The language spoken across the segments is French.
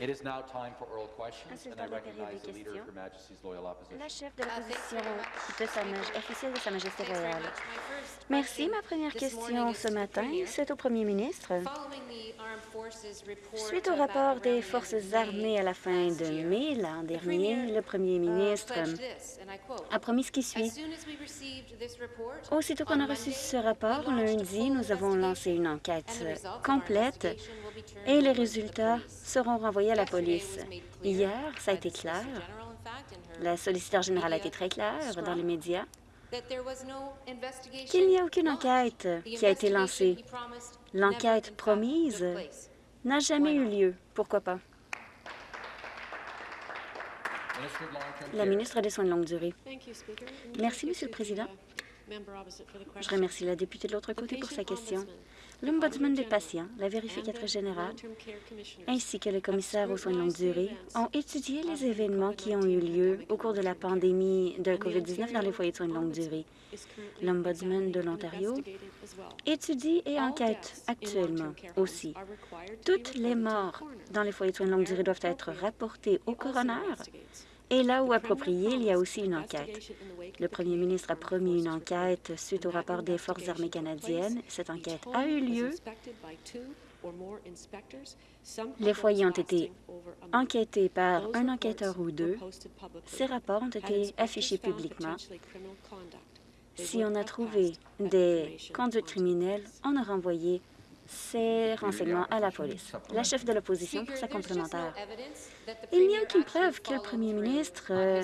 It is now time for oral questions, and I recognize the Leader of. Her Majesty's Loyal Opposition. La chef de l'opposition de sa officielle de Sa Majesté royale. Merci. Ma première question ce matin, Premier. c'est au premier ministre. Following the Armed Forces report Suite au rapport des forces armées à la fin de mai l'an dernier, Premier, le premier uh, ministre I quote, a promis ce qui suit. Aussitôt qu'on a reçu ce rapport, lundi, nous avons lancé une enquête complète et les résultats seront renvoyés à la police. Hier, ça a été clair. La solliciteur générale a été très claire dans les médias qu'il n'y a aucune enquête qui a été lancée. L'enquête promise n'a jamais eu lieu. Pourquoi pas? La ministre des Soins de longue durée. Merci, Monsieur le Président. Je remercie la députée de l'autre côté pour sa question. L'Ombudsman des patients, la vérificatrice générale, ainsi que le commissaire aux soins de longue durée ont étudié les événements qui ont eu lieu au cours de la pandémie de COVID-19 dans les foyers de soins de longue durée. L'Ombudsman de l'Ontario étudie et enquête actuellement aussi. Toutes les morts dans les foyers de soins de longue durée doivent être rapportées au coroner et là où approprié, il y a aussi une enquête. Le premier ministre a promis une enquête suite au rapport des Forces armées canadiennes. Cette enquête a eu lieu. Les foyers ont été enquêtés par un enquêteur ou deux. Ces rapports ont été affichés publiquement. Si on a trouvé des conduites criminelles, on a renvoyé ces renseignements à la police. La chef de l'opposition pour sa complémentaire. Il n'y a aucune preuve que le premier ministre euh,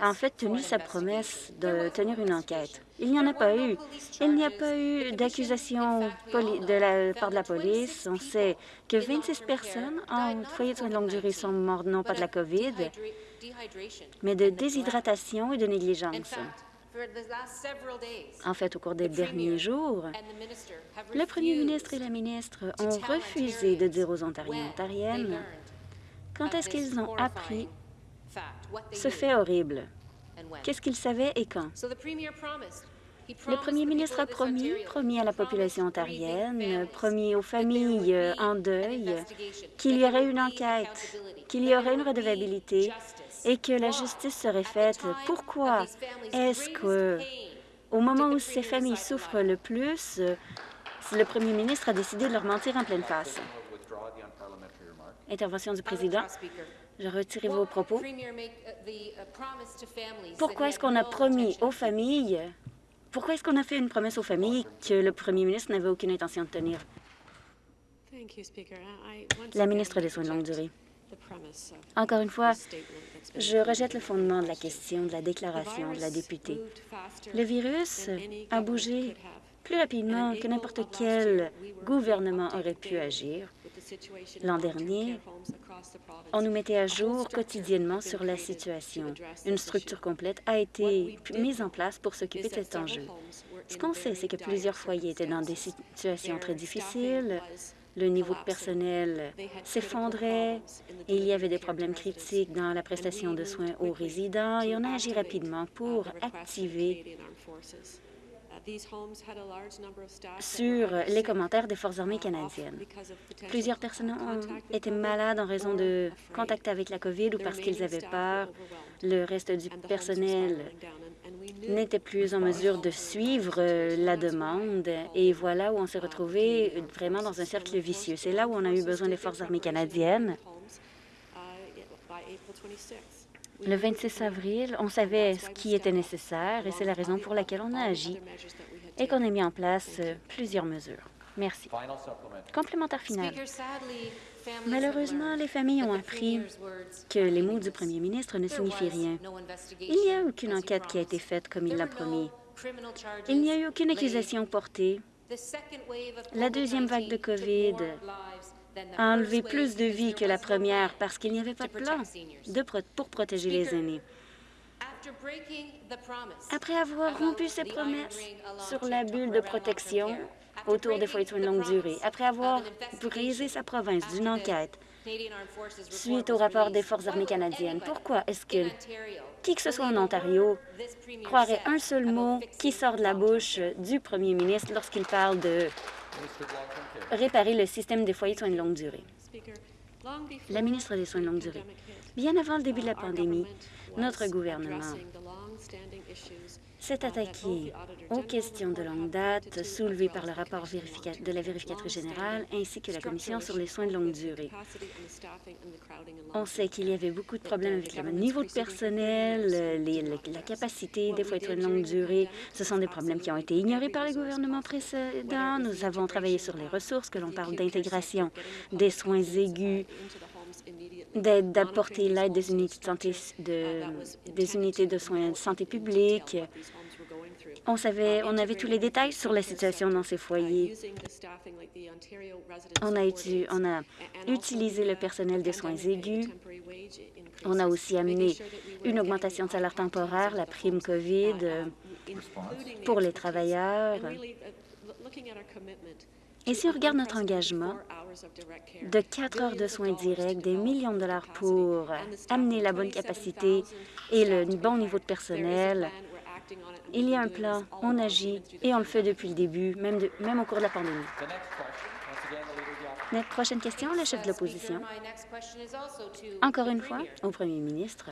a en fait tenu sa promesse de tenir une enquête. Il n'y en a pas eu. Il n'y a pas eu d'accusation de la part de la police. On sait que 26 personnes en foyer de soins de longue durée sont mortes non pas de la COVID, mais de déshydratation et de négligence. En fait, au cours des derniers jours, le premier ministre et la ministre ont refusé de dire aux Ontariens et Ontariennes quand est-ce qu'ils ont appris ce fait horrible? Qu'est-ce qu'ils savaient et quand? Le premier ministre a promis, promis à la population ontarienne, promis aux familles en deuil qu'il y aurait une enquête, qu'il y aurait une redevabilité et que la justice serait faite. Pourquoi est-ce que, au moment où ces familles souffrent le plus, le premier ministre a décidé de leur mentir en pleine face? Intervention du président. Je retire vos propos. Pourquoi est-ce qu'on a promis aux familles, pourquoi est-ce qu'on a fait une promesse aux familles que le premier ministre n'avait aucune intention de tenir? La ministre des Soins de longue durée. Encore une fois, je rejette le fondement de la question, de la déclaration de la députée. Le virus a bougé plus rapidement que n'importe quel gouvernement aurait pu agir. L'an dernier, on nous mettait à jour quotidiennement sur la situation. Une structure complète a été mise en place pour s'occuper de cet enjeu. Ce qu'on sait, c'est que plusieurs foyers étaient dans des situations très difficiles, le niveau de personnel s'effondrait il y avait des problèmes critiques dans la prestation de soins aux résidents. Et on a agi rapidement pour activer sur les commentaires des Forces armées canadiennes. Plusieurs personnes ont été malades en raison de contact avec la COVID ou parce qu'ils avaient peur. Le reste du personnel n'était plus en mesure de suivre la demande. Et voilà où on s'est retrouvé vraiment dans un cercle vicieux. C'est là où on a eu besoin des Forces armées canadiennes. Le 26 avril, on savait ce qui était nécessaire et c'est la raison pour laquelle on a agi et qu'on a mis en place euh, plusieurs mesures. Merci. Complémentaire final. Malheureusement, les familles ont appris que les mots du premier ministre ne signifient rien. Il n'y a aucune enquête qui a été faite comme il l'a promis. Il n'y a eu aucune accusation portée. La deuxième vague de COVID a enlevé plus de vies que la première parce qu'il n'y avait pas de plan de pro- pour protéger les aînés. Après avoir rompu ses promesses sur la bulle de protection autour des foyers de soins de longue durée, après avoir brisé sa province d'une enquête suite au rapport des Forces armées canadiennes, pourquoi est-ce que qui que ce soit en Ontario croirait un seul mot qui sort de la bouche du premier ministre lorsqu'il parle de Réparer le système des foyers de soins de longue durée? La ministre des Soins de longue durée. Bien avant le début de la pandémie, notre gouvernement s'est attaqué aux questions de longue date soulevées par le rapport de la vérificatrice générale ainsi que la Commission sur les soins de longue durée. On sait qu'il y avait beaucoup de problèmes avec le niveau de personnel, la capacité des foyers de longue durée. Ce sont des problèmes qui ont été ignorés par les gouvernements précédents. Nous avons travaillé sur les ressources, que l'on parle d'intégration des soins aigus, d'apporter l'aide des unités de santé de, des unités de soins de santé publique. On savait, on avait tous les détails sur la situation dans ces foyers. On a, on a utilisé le personnel des soins aigus. On a aussi amené une augmentation de salaire temporaire, la prime COVID pour les travailleurs. Et si on regarde notre engagement de quatre heures de soins directs, des millions de dollars pour amener la bonne capacité et le bon niveau de personnel, il y a un plan, on agit et on le fait depuis le début, même, même au cours de la pandémie. Notre prochaine question, le chef de l'opposition. Encore une fois, au premier ministre.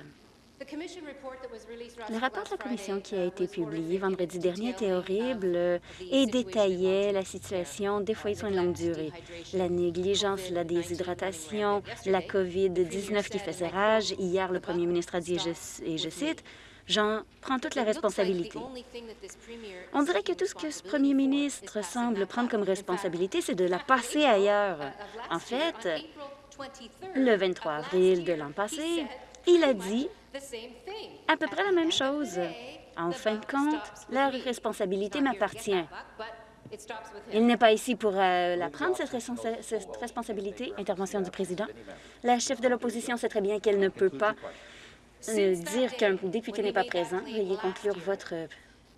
Le rapport de la Commission qui a été publié vendredi dernier était horrible et détaillait la situation des foyers de soins de longue durée, la négligence, la déshydratation, la COVID-19 qui faisait rage. Hier, le premier ministre a dit, et je cite, J'en prends toute la responsabilité. On dirait que tout ce que ce premier ministre semble prendre comme responsabilité, c'est de la passer ailleurs. En fait, le 23 avril de l'an passé, il a dit à peu près la même chose. En fin de compte, la responsabilité m'appartient. Il n'est pas ici pour euh, la prendre, cette, cette responsabilité. Intervention du président. La chef de l'opposition sait très bien qu'elle ne peut pas euh, dire qu'un député n'est pas présent. Veuillez conclure votre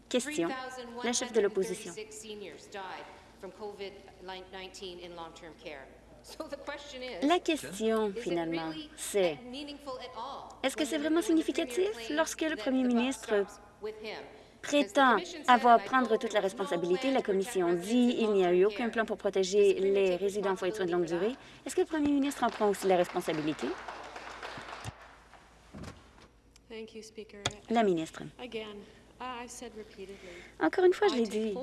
question. La chef de l'opposition. La question, finalement, c'est est-ce que c'est vraiment significatif lorsque le premier ministre prétend avoir prendre toute la responsabilité. La Commission dit qu'il n'y a eu aucun plan pour protéger les résidents en foyer de soins de longue durée. Est-ce que le premier ministre en prend aussi la responsabilité? La ministre. Encore une fois, je l'ai dit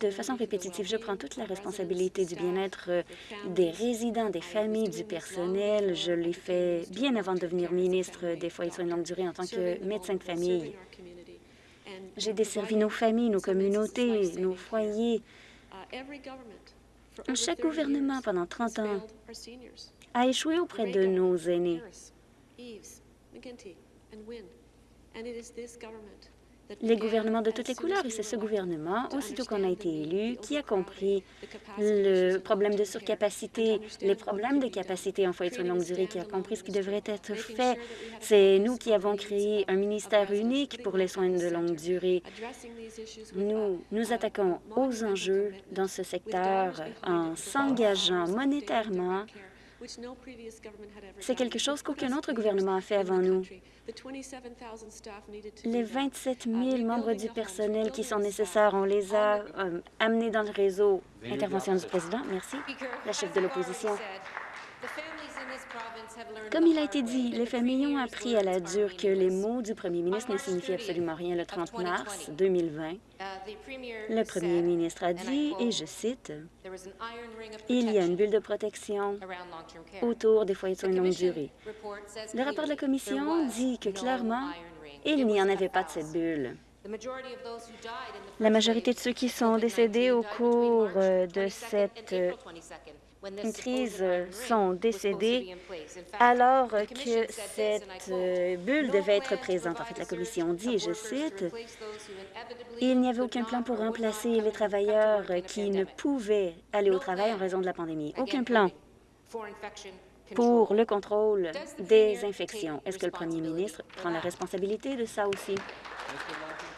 de façon répétitive, je prends toute la responsabilité du bien-être euh, des résidents, des familles, du personnel. Je l'ai fait bien avant de devenir ministre des foyers de soins de longue durée en tant que médecin de famille. J'ai desservi nos familles, nos communautés, nos foyers. Chaque gouvernement, pendant 30 ans, a échoué auprès de nos aînés. Les gouvernements de toutes les couleurs, et c'est ce gouvernement, aussitôt qu'on a été élu, qui a compris le problème de surcapacité, les problèmes de capacité en foyer de longue durée, qui a compris ce qui devrait être fait. C'est nous qui avons créé un ministère unique pour les soins de longue durée. Nous nous attaquons aux enjeux dans ce secteur en s'engageant monétairement c'est quelque chose qu'aucun autre gouvernement a fait avant nous. Les 27 000 membres du personnel qui sont nécessaires, on les a euh, amenés dans le réseau. Intervention du président. Merci. La chef de l'opposition. Comme il a été dit, les familles ont appris à la dure que les mots du premier ministre ne signifient absolument rien. Le 30 mars 2020, le premier ministre a dit, et je cite, « Il y a une bulle de protection autour des foyers de soins de longue durée. » Le rapport de la Commission dit que clairement, il n'y en avait pas de cette bulle. La majorité de ceux qui sont décédés au cours euh, de cette une crise sont décédés alors que cette euh, bulle devait être présente. En fait, la Commission dit, et je cite, « Il n'y avait aucun plan pour remplacer les travailleurs qui ne pouvaient aller au travail en raison de la pandémie. Aucun plan pour le contrôle des infections. Est-ce que le premier ministre prend la responsabilité de ça aussi?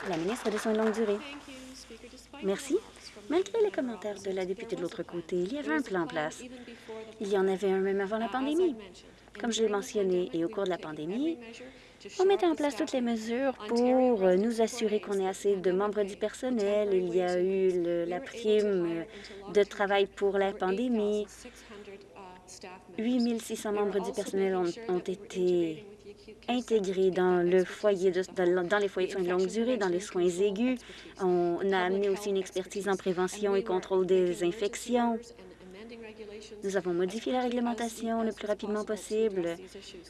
La ministre des Soins de longue durée. Merci. Malgré les commentaires de la députée de l'autre côté, il y avait un plan en place. Il y en avait un même avant la pandémie. Comme je l'ai mentionné, et au cours de la pandémie, on mettait en place toutes les mesures pour nous assurer qu'on ait assez de membres du personnel. Il y a eu la prime de travail pour la pandémie. 8 600 membres du personnel ont été intégrés dans, le foyer dans les foyers de soins de longue durée, dans les soins aigus. On a amené aussi une expertise en prévention et contrôle des infections. Nous avons modifié la réglementation le plus rapidement possible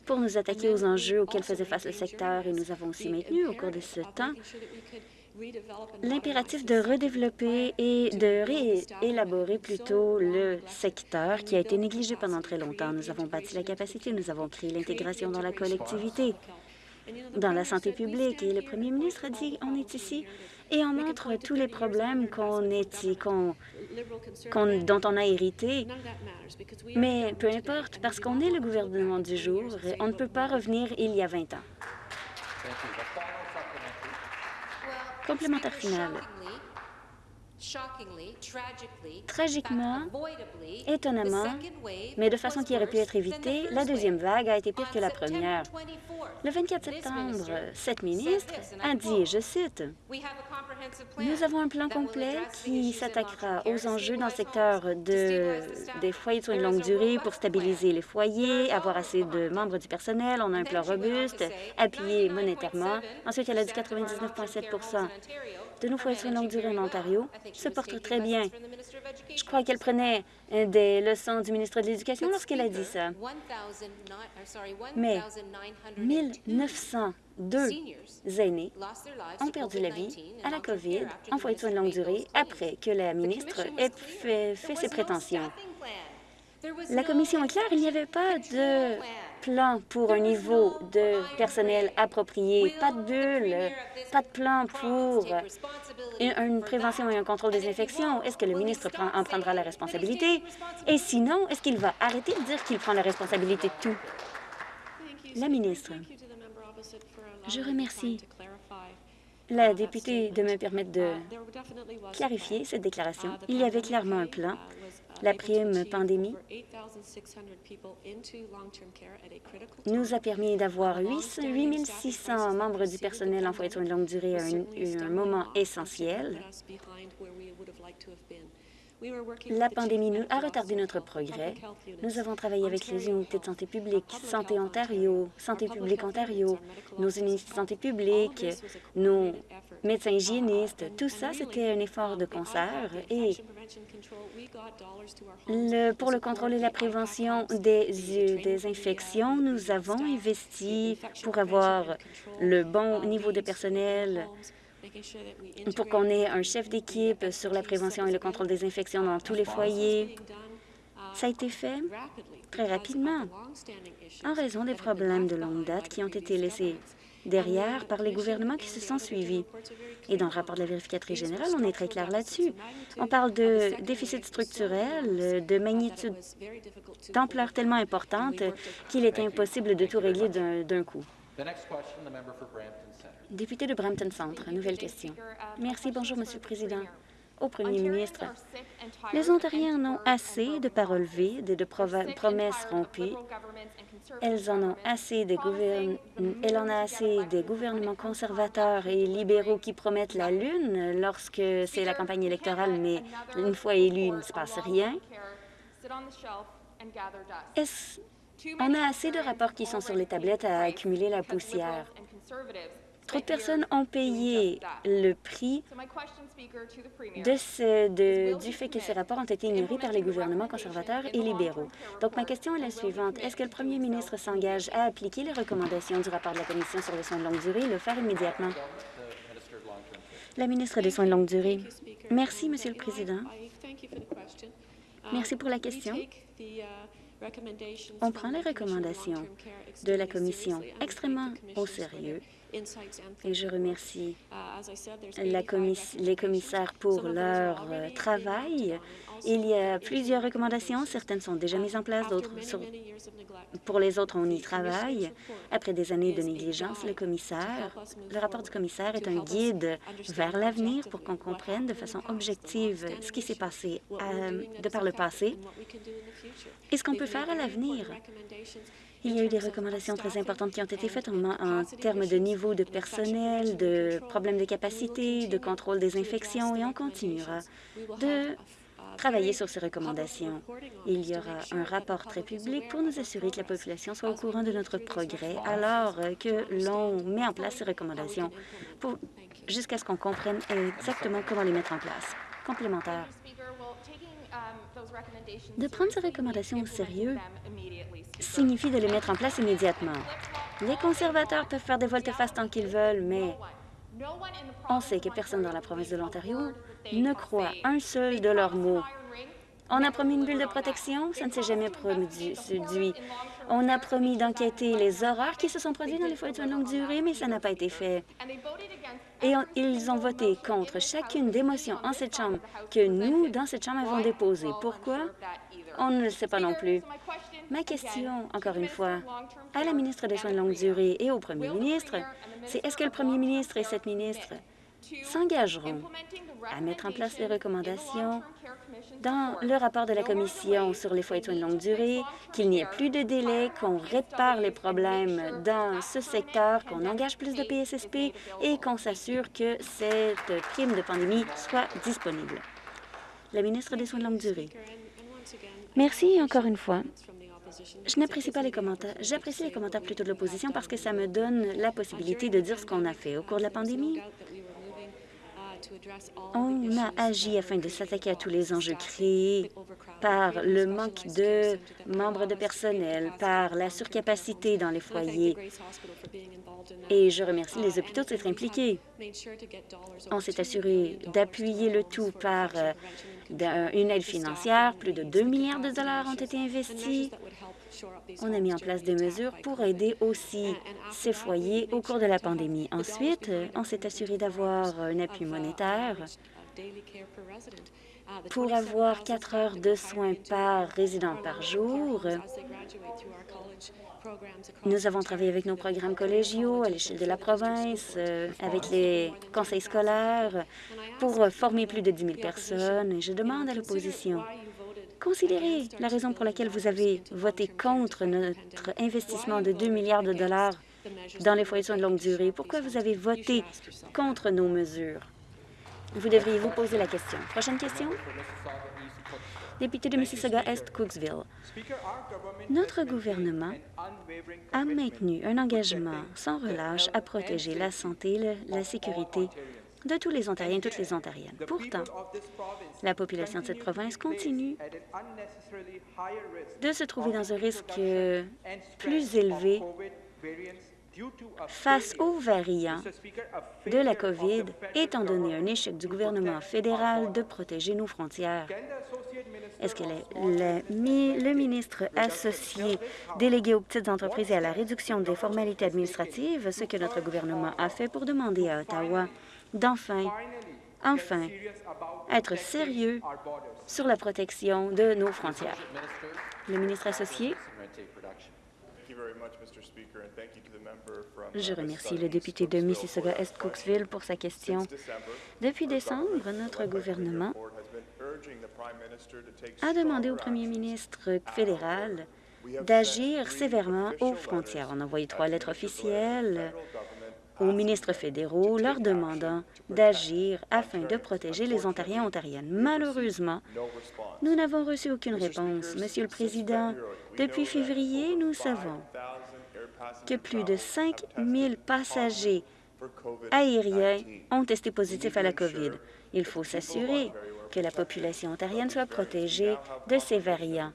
pour nous attaquer aux enjeux auxquels faisait face le secteur et nous avons aussi maintenu au cours de ce temps l'impératif de redévelopper et de réélaborer plutôt le secteur qui a été négligé pendant très longtemps. Nous avons bâti la capacité, nous avons créé l'intégration dans la collectivité, dans la santé publique. Et le premier ministre a dit, on est ici et on montre tous les problèmes dont on a hérité. Mais peu importe, parce qu'on est le gouvernement du jour, on ne peut pas revenir il y a 20 ans. Complémentaire final. Tragiquement, étonnamment, mais de façon qui aurait pu être évitée, la deuxième vague a été pire que la première. Le 24 septembre, cette ministre a dit, je cite, « Nous avons un plan complet qui s'attaquera aux enjeux dans le secteur de, des foyers de soins de longue durée pour stabiliser les foyers, avoir assez de membres du personnel. On a un plan robuste, appuyé monétairement. Ensuite, elle a dit 99,7 de nos foyers de soins de longue durée en Ontario se portent très bien. Je crois qu'elle prenait euh, des leçons du ministre de l'Éducation lorsqu'elle a dit ça. Mais 1902 aînés ont perdu la vie à la COVID en foyer de soins de longue durée après que la ministre ait fait, fait ses prétentions. La commission est claire, il n'y avait pas de plan pour un niveau de personnel approprié, pas de bulle, pas de plan pour une prévention et un contrôle des infections. Est-ce que le ministre en prendra la responsabilité? Et sinon, est-ce qu'il va arrêter de dire qu'il prend la responsabilité de tout? La ministre. Je remercie la députée de me permettre de clarifier cette déclaration. Il y avait clairement un plan la prime pandémie nous a permis d'avoir 8 600 membres du personnel en foyer de soins de longue durée à un, un moment essentiel. La pandémie nous a retardé notre progrès. Nous avons travaillé avec les unités de santé publique, Santé Ontario, Santé publique Ontario, nos unités de santé publique, nos médecins hygiénistes. Tout ça, c'était un effort de concert et le, pour le contrôle et la prévention des, des infections, nous avons investi pour avoir le bon niveau de personnel pour qu'on ait un chef d'équipe sur la prévention et le contrôle des infections dans tous les foyers. Ça a été fait très rapidement en raison des problèmes de longue date qui ont été laissés derrière par les gouvernements qui se sont suivis. Et dans le rapport de la vérificatrice générale, on est très clair là-dessus. On parle de déficit structurel, de magnitude d'ampleur tellement importante qu'il est impossible de tout régler d'un coup. Député de Brampton Centre, nouvelle question. Merci. Bonjour, Monsieur le Président. Au Premier ministre, les Ontariens en ont assez de paroles vides et de promesses rompues. Elles en ont assez des Elle en a assez des gouvernements conservateurs et libéraux qui promettent la Lune lorsque c'est la campagne électorale, mais une fois élu, il ne se passe rien. On a assez de rapports qui sont sur les tablettes à accumuler la poussière? Trop de personnes ont payé le prix de ce, du fait que ces rapports ont été ignorés par les gouvernements conservateurs et libéraux. Donc, ma question est la suivante. Est-ce que le premier ministre s'engage à appliquer les recommandations du rapport de la Commission sur les soins de longue durée et le faire immédiatement? La ministre des Soins de longue durée. Merci, Monsieur le Président. Merci pour la question. On prend les recommandations de la Commission extrêmement au sérieux et je remercie la les commissaires pour leur euh, travail. Il y a plusieurs recommandations. Certaines sont déjà mises en place, d'autres pour les autres, on y travaille. Après des années de négligence, le commissaire, le rapport du commissaire est un guide vers l'avenir pour qu'on comprenne de façon objective ce qui s'est passé euh, de par le passé et ce qu'on peut faire à l'avenir? Il y a eu des recommandations très importantes qui ont été faites en, termes de niveau de personnel, de problèmes de capacité, de contrôle des infections, et on continuera de travailler sur ces recommandations. Il y aura un rapport très public pour nous assurer que la population soit au courant de notre progrès alors que l'on met en place ces recommandations jusqu'à ce qu'on comprenne exactement comment les mettre en place. Complémentaire. De prendre ces recommandations au sérieux signifie de les mettre en place immédiatement. Les conservateurs peuvent faire des volte-face tant qu'ils veulent, mais on sait que personne dans la province de l'Ontario ne croit un seul de leurs mots. On a promis une bulle de protection, ça ne s'est jamais produit. On a promis d'enquêter les horreurs qui se sont produites dans les foyers de soins de longue durée, mais ça n'a pas été fait. Et ils ont voté contre chacune des motions en cette Chambre que nous, dans cette Chambre, avons déposées. Pourquoi? On ne le sait pas non plus. Ma question, encore une fois, à la ministre des Soins de longue durée et au premier ministre, c'est est-ce que le premier ministre et cette ministre s'engageront à mettre en place les recommandations dans le rapport de la Commission sur les foyers de soins de longue durée, qu'il n'y ait plus de délai, qu'on répare les problèmes dans ce secteur, qu'on engage plus de PSSP et qu'on s'assure que cette prime de pandémie soit disponible. La ministre des Soins de longue durée. Merci encore une fois. Je n'apprécie pas les commentaires. J'apprécie les commentaires plutôt de l'opposition parce que ça me donne la possibilité de dire ce qu'on a fait au cours de la pandémie. On a agi afin de s'attaquer à tous les enjeux créés par le manque de membres de personnel, par la surcapacité dans les foyers. Et je remercie les hôpitaux de s'être impliqués. On s'est assuré d'appuyer le tout par euh, une aide financière. Plus de 2 milliards de dollars ont été investis. On a mis en place des mesures pour aider aussi ces foyers au cours de la pandémie. Ensuite, on s'est assuré d'avoir un appui monétaire pour avoir quatre heures de soins par résident par jour. Nous avons travaillé avec nos programmes collégiaux à l'échelle de la province, euh, avec les conseils scolaires, pour former plus de 10 000 personnes. Je demande à l'opposition, considérez la raison pour laquelle vous avez voté contre notre investissement de 2 milliards de dollars dans les foyers de soins de longue durée? Pourquoi vous avez voté contre nos mesures? Vous devriez vous poser la question. Prochaine question. Député de Mississauga-Est, Cooksville. Notre gouvernement a maintenu un engagement sans relâche à protéger la santé la sécurité de tous les Ontariens et toutes les Ontariennes. Pourtant, la population de cette province continue de se trouver dans un risque euh, plus élevé face aux variants de la COVID, étant donné un échec du gouvernement fédéral de protéger nos frontières. Est-ce que le, le mi- le ministre associé délégué aux petites entreprises et à la réduction des formalités administratives, ce que notre gouvernement a fait pour demander à Ottawa d'enfin, enfin, être sérieux sur la protection de nos frontières? Le ministre associé. Je remercie le député de Mississauga-Est Cooksville pour sa question. Depuis décembre, notre gouvernement a demandé au premier ministre fédéral d'agir sévèrement aux frontières. On a envoyé trois lettres officielles aux ministres fédéraux leur demandant d'agir afin de protéger les Ontariens et Ontariennes. Malheureusement, nous n'avons reçu aucune réponse. Monsieur le Président, depuis février, nous savons 5,000 air que plus de travelers 5 have tested 000 passagers for COVID-19. aériens ont testé positif à la COVID. Il faut s'assurer que la population ontarienne soit protégée de ces variants.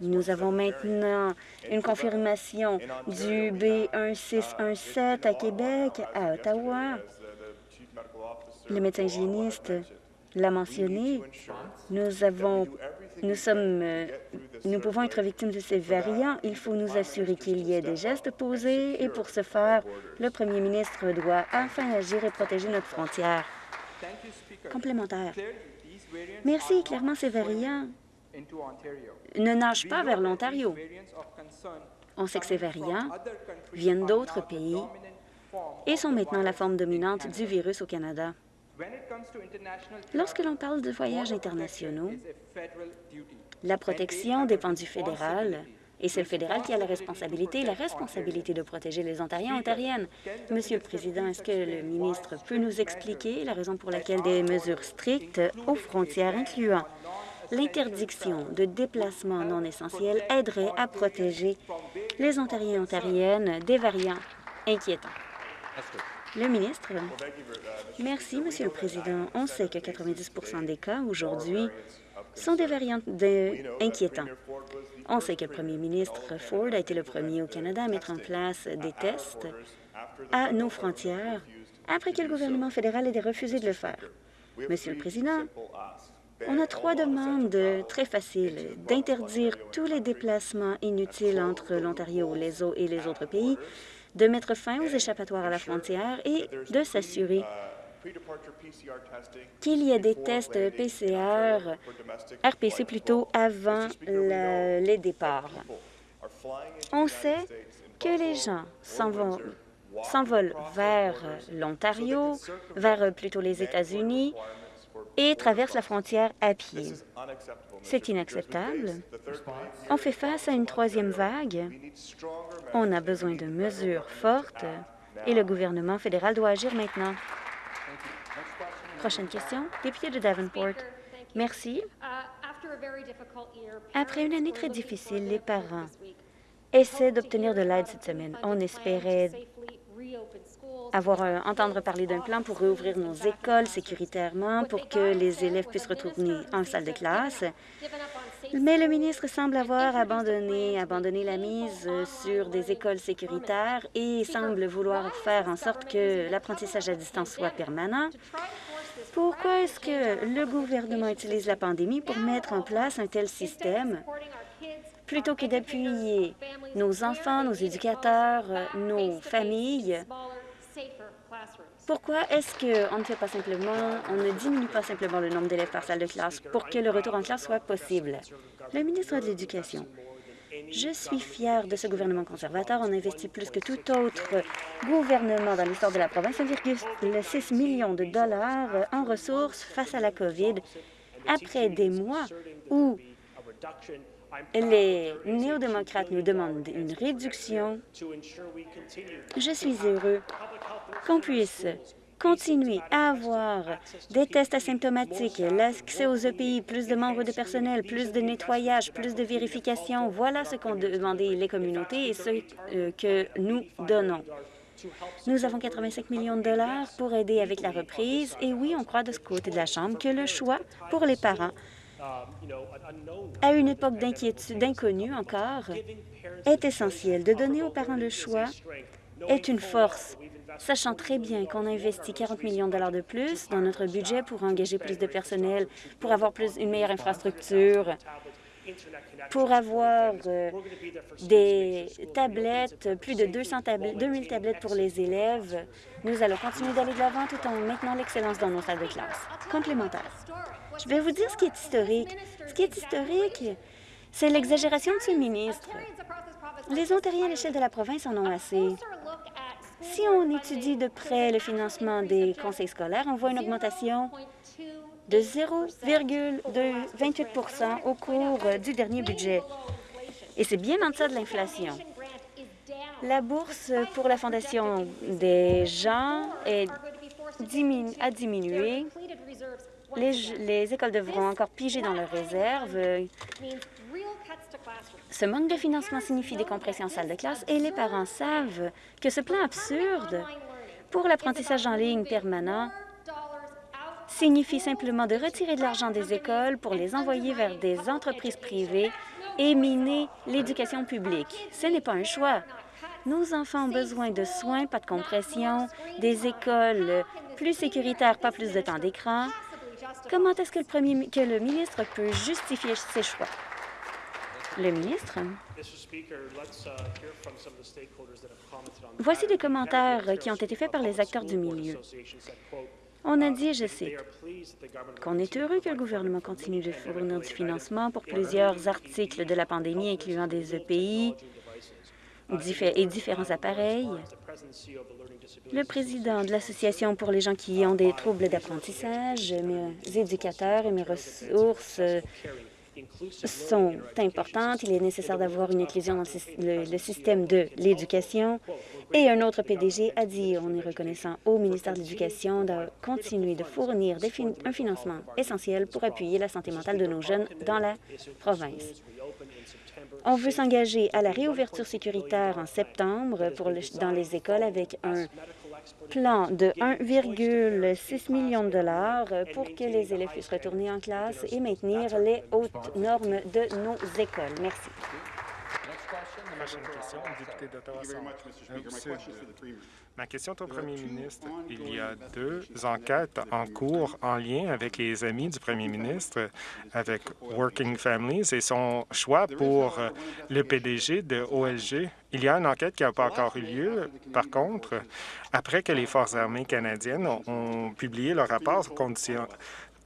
Nous avons maintenant une confirmation du B1617 à Québec, à Ottawa. Le médecin hygiéniste l'a mentionné. Nous avons, nous sommes, nous pouvons être victimes de ces variants. Il faut nous assurer qu'il y ait des gestes posés et pour ce faire, le premier ministre doit enfin agir et protéger notre frontière. Complémentaire. Merci. Clairement, ces variants ne nagent pas vers l'Ontario. On sait que ces variants viennent d'autres pays et sont maintenant la forme dominante du virus au Canada. Lorsque l'on parle de voyages internationaux, la protection dépend du fédéral, et c'est le fédéral qui a la responsabilité, la responsabilité de protéger les Ontariens et Ontariennes. Monsieur le Président, est-ce que le ministre peut nous expliquer la raison pour laquelle des mesures strictes aux frontières, incluant L'interdiction de déplacements non essentiels aiderait à protéger les Ontariens et Ontariennes des variants inquiétants? Le ministre. Merci, Monsieur le Président. On sait que 90% des cas aujourd'hui sont des variants de- inquiétants. On sait que le premier ministre Ford a été le premier au Canada à mettre en place des tests à nos frontières après que le gouvernement fédéral ait refusé de le faire. Monsieur le Président, on a trois demandes très faciles. D'interdire tous les déplacements inutiles entre l'Ontario les au- et les autres pays, de mettre fin aux échappatoires à la frontière et de s'assurer qu'il y ait des tests PCR, RPC plutôt, avant la- les départs. On sait que les gens s'envolent vers l'Ontario, vers euh, plutôt les États-Unis et traversent la frontière à pied. C'est inacceptable. On fait face à une troisième vague. On a besoin de mesures fortes et le gouvernement fédéral doit agir maintenant. Prochaine question, député de Davenport. Merci. Après une année très difficile, les parents Essaie d'obtenir de l'aide cette semaine. On espérait avoir entendre parler d'un plan pour réouvrir nos écoles sécuritairement pour que les élèves puissent retourner en salle de classe. Mais le ministre semble avoir abandonné, abandonné la mise sur des écoles sécuritaires et semble vouloir faire en sorte que l'apprentissage à distance soit permanent. Pourquoi est-ce que le gouvernement utilise la pandémie pour mettre en place un tel système? Plutôt que d'appuyer nos enfants, nos éducateurs, nos familles? Pourquoi est-ce qu'on ne fait pas simplement, on ne diminue pas simplement le nombre d'élèves par salle de classe pour que le retour en classe soit possible? Le ministre de l'Éducation. Je suis fière de ce gouvernement conservateur. On investit plus que tout autre gouvernement dans l'histoire de la province, 1,6 million de dollars en ressources face à la COVID, après des mois où les néo-démocrates nous demandent une réduction. Je suis heureux qu'on puisse continuer à avoir des tests asymptomatiques, l'accès aux EPI, plus de membres de personnel, plus de nettoyage, plus de vérification. Voilà ce qu'ont demandé les communautés et ce euh, que nous donnons. Nous avons 85 millions de dollars pour aider avec la reprise et oui, on croit de ce côté de la Chambre que le choix pour les parents à une époque d'inquiétude, d'inconnu encore, est essentiel. De donner aux parents le choix est une force, sachant très bien qu'on a investi 40 millions de dollars de plus dans notre budget pour engager plus de personnel, pour avoir plus une meilleure infrastructure, pour avoir euh, des tablettes, plus de 200 tablettes, 2000 tablettes pour les élèves. Nous allons continuer d'aller de l'avant tout en maintenant l'excellence dans nos salles de classe. Complémentaire. Je vais vous dire ce qui est historique. Ce qui est historique, c'est l'exagération de ce ministre. Les Ontariens à l'échelle de la province en ont assez. Si on étudie de près le financement des conseils scolaires, on voit une augmentation de 0,28% au cours du dernier budget. Et c'est bien en deçà de l'inflation. La bourse pour la Fondation des gens est a diminué. Les écoles devront encore piger dans leurs réserves. Ce manque de financement signifie des compressions en salle de classe et les parents savent que ce plan absurde pour l'apprentissage en ligne permanent signifie simplement de retirer de l'argent des écoles pour les envoyer vers des entreprises privées et miner l'éducation publique. Ce n'est pas un choix. Nos enfants ont besoin de soins, pas de compression, des écoles plus sécuritaires, pas plus de temps d'écran. Comment est-ce que le, premier, que le ministre peut justifier ses choix? Le ministre. Voici des commentaires qui ont été faits par les acteurs du milieu. On a dit, je cite, qu'on est heureux que le gouvernement continue de fournir du financement pour plusieurs articles de la pandémie, incluant des EPI et différents appareils. Le président de l'Association pour les gens qui ont des troubles d'apprentissage, mes éducateurs et mes ressources euh, sont importantes. Il est nécessaire d'avoir une inclusion dans le, système de l'éducation. Et un autre PDG a dit, on est reconnaissant au ministère de l'Éducation de continuer de fournir un financement essentiel pour appuyer la santé mentale de nos jeunes dans la province. On veut s'engager à la réouverture sécuritaire en septembre pour dans les écoles avec un plan de 1,6 million de dollars pour que les élèves puissent retourner en classe et maintenir les hautes normes de nos écoles. Merci. Prochaine question, député d'Ottawa Ma question est au premier ministre. Il y a deux enquêtes en cours en lien avec les amis du premier ministre, avec Working Families et son choix pour le PDG de OLG. Il y a une enquête qui n'a pas encore eu lieu. Par contre, après que les Forces armées canadiennes ont, ont publié leur rapport condition,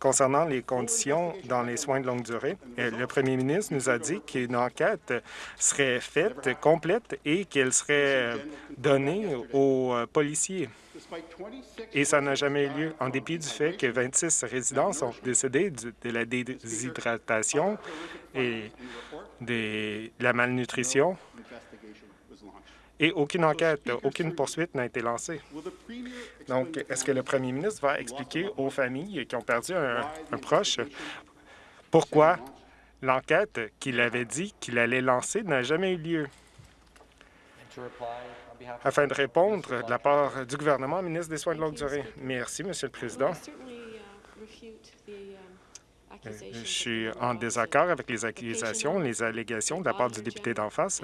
concernant les conditions dans les soins de longue durée. Le premier ministre nous a dit qu'une enquête serait faite complète et qu'elle serait donnée aux policiers. Et ça n'a jamais eu lieu, en dépit du fait que 26 résidents sont décédés de la déshydratation et de la malnutrition et aucune enquête, aucune poursuite n'a été lancée. Donc, est-ce que le premier ministre va expliquer aux familles qui ont perdu un, proche pourquoi l'enquête qu'il avait dit qu'il allait lancer n'a jamais eu lieu? Afin de répondre de la part du gouvernement, ministre des Soins de longue durée. Merci, Monsieur le Président. Je suis en désaccord avec les accusations, les allégations de la part du député d'en face.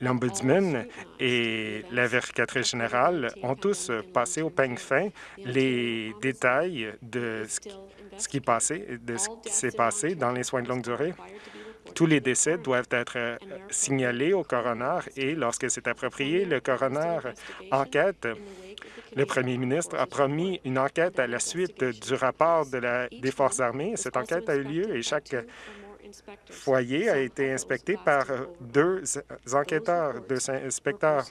L'Ombudsman et la vérificatrice générale ont tous passé au peigne fin les détails de ce qui, passait, de ce qui s'est passé dans les soins de longue durée. Tous les décès doivent être signalés au coroner et lorsque c'est approprié, le coroner enquête le premier ministre a promis une enquête à la suite du rapport des Forces armées. Cette enquête a eu lieu et chaque foyer a été inspecté par deux enquêteurs, deux inspecteurs.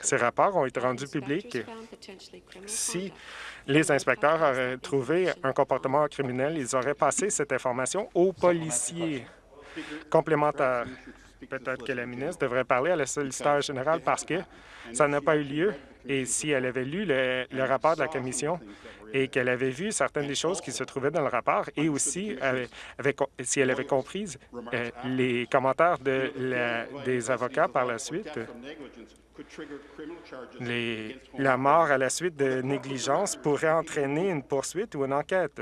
Ces rapports ont été rendus publics. Si les inspecteurs auraient trouvé un comportement criminel, ils auraient passé cette information aux policiers complémentaires. Peut-être que la ministre devrait parler à la solliciteur générale parce que ça n'a pas eu lieu. et si elle avait lu le, rapport de la commission et qu'elle avait vu certaines des choses qui se trouvaient dans le rapport et aussi si elle avait compris euh, les commentaires de des avocats par la suite, la mort à la suite de négligence pourrait entraîner une poursuite ou une enquête.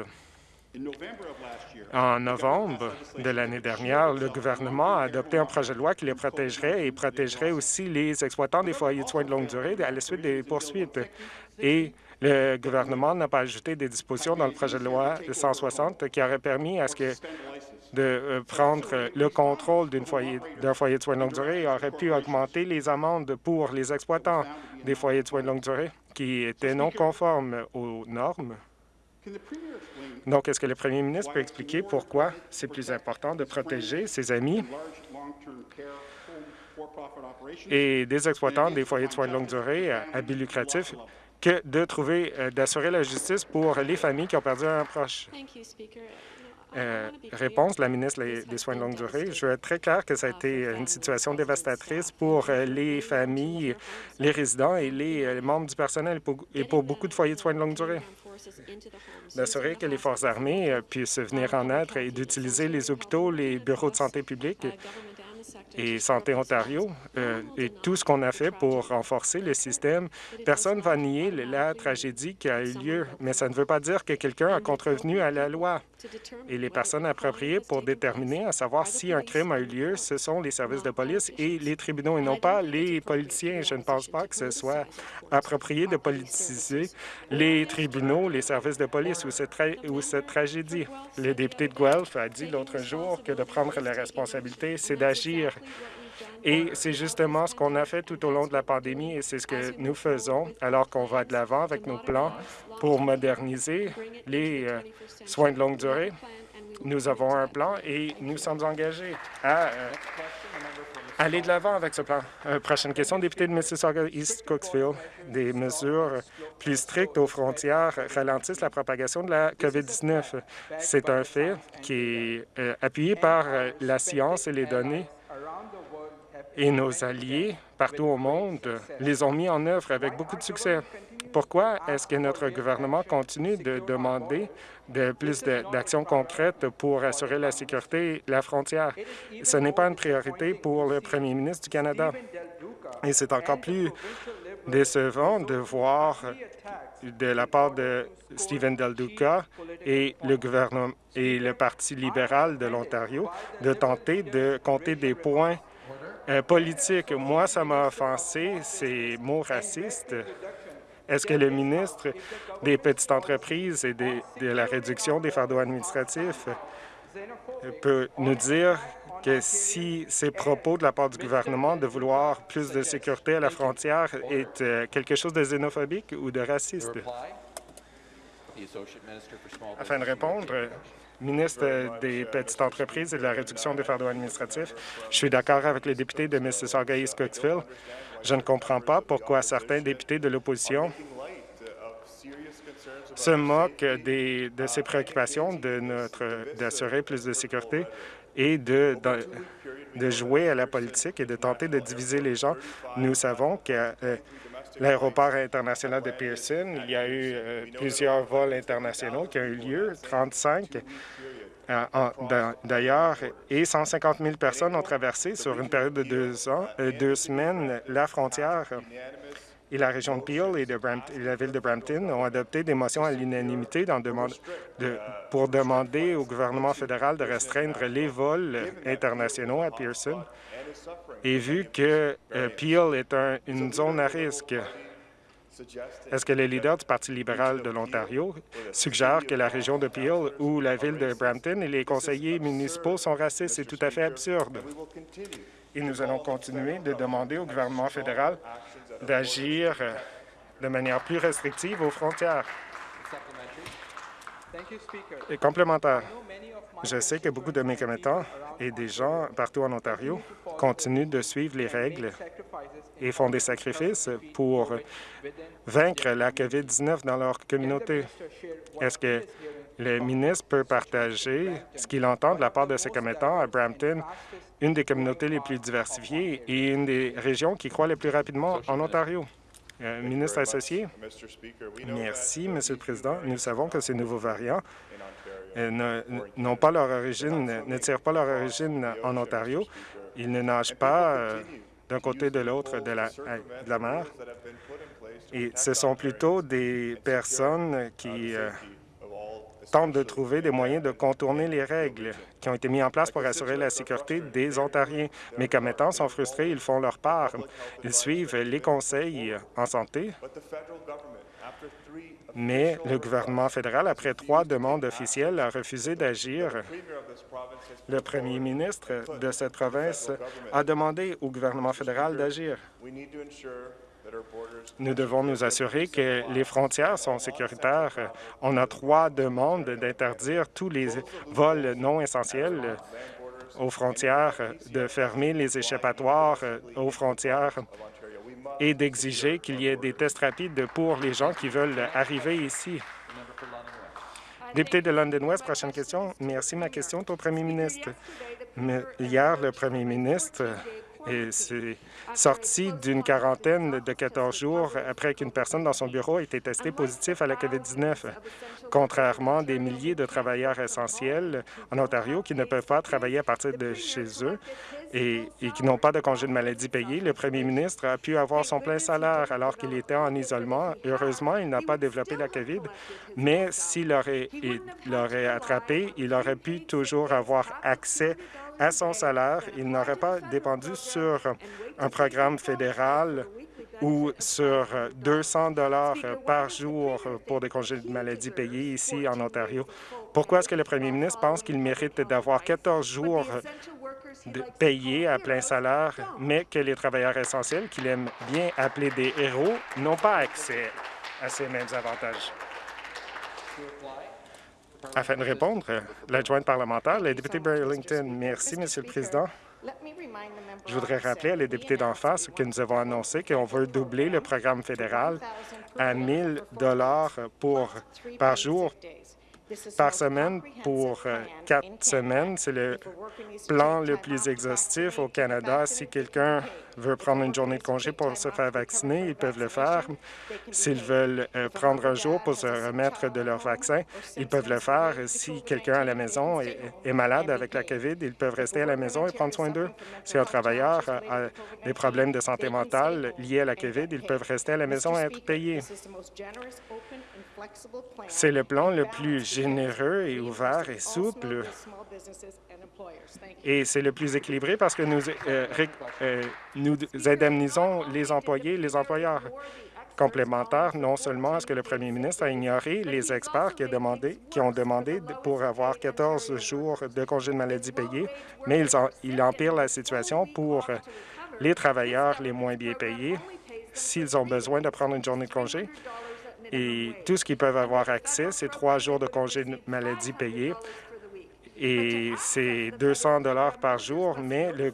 En novembre de l'année dernière, le gouvernement a adopté un projet de loi qui les protégerait et protégerait aussi les exploitants des foyers de soins de longue durée à la suite des poursuites. Et le gouvernement n'a pas ajouté des dispositions dans le projet de loi 160 qui aurait permis à ce que de euh, prendre le contrôle d'un foyer, foyer de soins de longue durée et aurait pu augmenter les amendes pour les exploitants des foyers de soins de longue durée qui étaient non conformes aux normes. Donc, est-ce que le premier ministre peut expliquer pourquoi c'est plus important de protéger ses amis et des exploitants des foyers de soins de longue durée à but lucratif que de trouver, euh, d'assurer la justice pour les familles qui ont perdu un proche? Euh, réponse, la ministre des Soins de longue durée. Je veux être très clair que ça a été une situation dévastatrice pour euh, les familles, les résidents et les membres du personnel et pour beaucoup de foyers de soins de longue durée d'assurer que les forces armées euh, puissent venir en aide et d'utiliser les hôpitaux, les bureaux de santé publique et Santé Ontario euh, et tout ce qu'on a fait pour renforcer le système. Personne ne va nier la tragédie qui a eu lieu, mais ça ne veut pas dire que quelqu'un a contrevenu à la loi. Et les personnes appropriées pour déterminer à savoir si un crime a eu lieu, ce sont les services de police et les tribunaux et non pas les politiciens. Je ne pense pas que ce soit approprié de politiser les tribunaux, les services de police ou cette, ou cette tragédie. Le député de Guelph a dit l'autre jour que de prendre la responsabilité, c'est d'agir et c'est justement ce qu'on a fait tout au long de la pandémie et c'est ce que nous faisons alors qu'on va de l'avant avec nos plans pour moderniser les euh, soins de longue durée. Nous avons un plan et nous sommes engagés à... Euh, aller de l'avant avec ce plan. Euh, prochaine question, député de Mississauga East Cooksville. Des mesures plus strictes aux frontières ralentissent la propagation de la COVID-19. C'est un fait qui est appuyé par la science et les données. Et nos alliés partout au monde les ont mis en œuvre avec beaucoup de succès. Pourquoi est-ce que notre gouvernement continue de demander de plus d'actions concrètes pour assurer la sécurité et la frontière? Ce n'est pas une priorité pour le premier ministre du Canada. Et c'est encore plus décevant de voir de la part de Stephen Del Duca et le gouvernement et le Parti libéral de l'Ontario de tenter de compter des points euh, politiques. Moi, ça m'a offensé, ces mots racistes. Est-ce que le ministre des Petites entreprises et de la réduction des fardeaux administratifs peut nous dire que si ces propos de la part du gouvernement de vouloir plus de sécurité à la frontière est euh, quelque chose de xénophobique ou de raciste? Afin de répondre, ministre des Petites entreprises et de la réduction des fardeaux administratifs, je suis d'accord avec les députés de Mississauga East Cooksville je ne comprends pas pourquoi certains députés de l'opposition se moquent de ces préoccupations de d'assurer plus de sécurité et de, jouer à la politique et de tenter de diviser les gens. Nous savons que euh, l'aéroport international de Pearson, il y a eu euh, plusieurs vols internationaux qui ont eu lieu, 35 euh, d'ailleurs, et 150 000 personnes ont traversé sur une période de deux semaines la frontière. Et la région de Peel et, de la ville de Brampton ont adopté des motions à l'unanimité pour demander au gouvernement fédéral de restreindre les vols internationaux à Pearson. Et vu que euh, Peel est une zone à risque, est-ce que le leader du Parti libéral de l'Ontario suggère que la région de Peel ou la ville de Brampton et les conseillers municipaux sont racistes? C'est tout à fait absurde. Et nous allons continuer de demander au gouvernement fédéral d'agir de manière plus restrictive aux frontières. Et complémentaire, je sais que beaucoup de mes commettants et des gens partout en Ontario continuent de suivre les règles et font des sacrifices pour vaincre la COVID-19 dans leur communauté. Est-ce que le ministre peut partager ce qu'il entend de la part de ses commettants à Brampton, une des communautés les plus diversifiées et une des régions qui croît le plus rapidement en Ontario? Euh, ministre associé. Merci, Monsieur le Président. Nous savons que ces nouveaux variants euh, n'ont pas leur origine, ne tirent pas leur origine en Ontario. Ils ne nagent pas euh, d'un côté de l'autre de la, de la mer. Et ce sont plutôt des personnes qui tentent de trouver des moyens de contourner les règles qui ont été mis en place pour assurer la sécurité des Ontariens. Mes commettants sont frustrés, ils font leur part. Ils suivent les conseils en santé, mais le gouvernement fédéral, après trois demandes officielles, a refusé d'agir. Le premier ministre de cette province a demandé au gouvernement fédéral d'agir. Nous devons nous assurer que les frontières sont sécuritaires. On a trois demandes d'interdire tous les vols non essentiels aux frontières, de fermer les échappatoires aux frontières et d'exiger qu'il y ait des tests rapides pour les gens qui veulent arriver ici. Député de London West, prochaine question. Merci. Ma question est au premier ministre. hier, le premier ministre et c'est sorti d'une quarantaine de 14 jours après qu'une personne dans son bureau ait été testée positive à la COVID-19, contrairement des milliers de travailleurs essentiels en Ontario qui ne peuvent pas travailler à partir de chez eux et, qui n'ont pas de congé de maladie payé. Le premier ministre a pu avoir son plein salaire alors qu'il était en isolement. Heureusement, il n'a pas développé la COVID, mais s'il l'aurait attrapé, il aurait pu toujours avoir accès à son salaire. Il n'aurait pas dépendu sur un programme fédéral ou sur 200 dollars par jour pour des congés de maladie payés ici en Ontario. Pourquoi est-ce que le premier ministre pense qu'il mérite d'avoir 14 jours payés à plein salaire, mais que les travailleurs essentiels, qu'il aime bien appeler des héros, n'ont pas accès à ces mêmes avantages? Afin de répondre, l'adjointe parlementaire, le député Burlington. Merci, Monsieur le Président. Je voudrais rappeler à les députés d'en face que nous avons annoncé qu'on veut doubler le programme fédéral à 1 000 pour, par jour par semaine pour euh, quatre semaines. C'est le plan le plus exhaustif au Canada. Si quelqu'un veut prendre une journée de congé pour se faire vacciner, ils peuvent le faire. S'ils veulent euh, prendre un jour pour se remettre de leur vaccin, ils peuvent le faire. Si quelqu'un à la maison est, malade avec la COVID, ils peuvent rester à la maison et prendre soin d'eux. Si un travailleur a des problèmes de santé mentale liés à la COVID, ils peuvent rester à la maison et être payés. C'est le plan le plus généreux et ouvert et souple. Et c'est le plus équilibré parce que nous, euh, euh, nous indemnisons les employés les employeurs complémentaires, non seulement est-ce que le premier ministre a ignoré les experts qui, ont demandé pour avoir 14 jours de congé de maladie payés, mais il, il empire la situation pour les travailleurs les moins bien payés s'ils ont besoin de prendre une journée de congé. Et tout ce qu'ils peuvent avoir accès, c'est trois jours de congé de maladie payés et c'est 200 dollars par jour, mais le,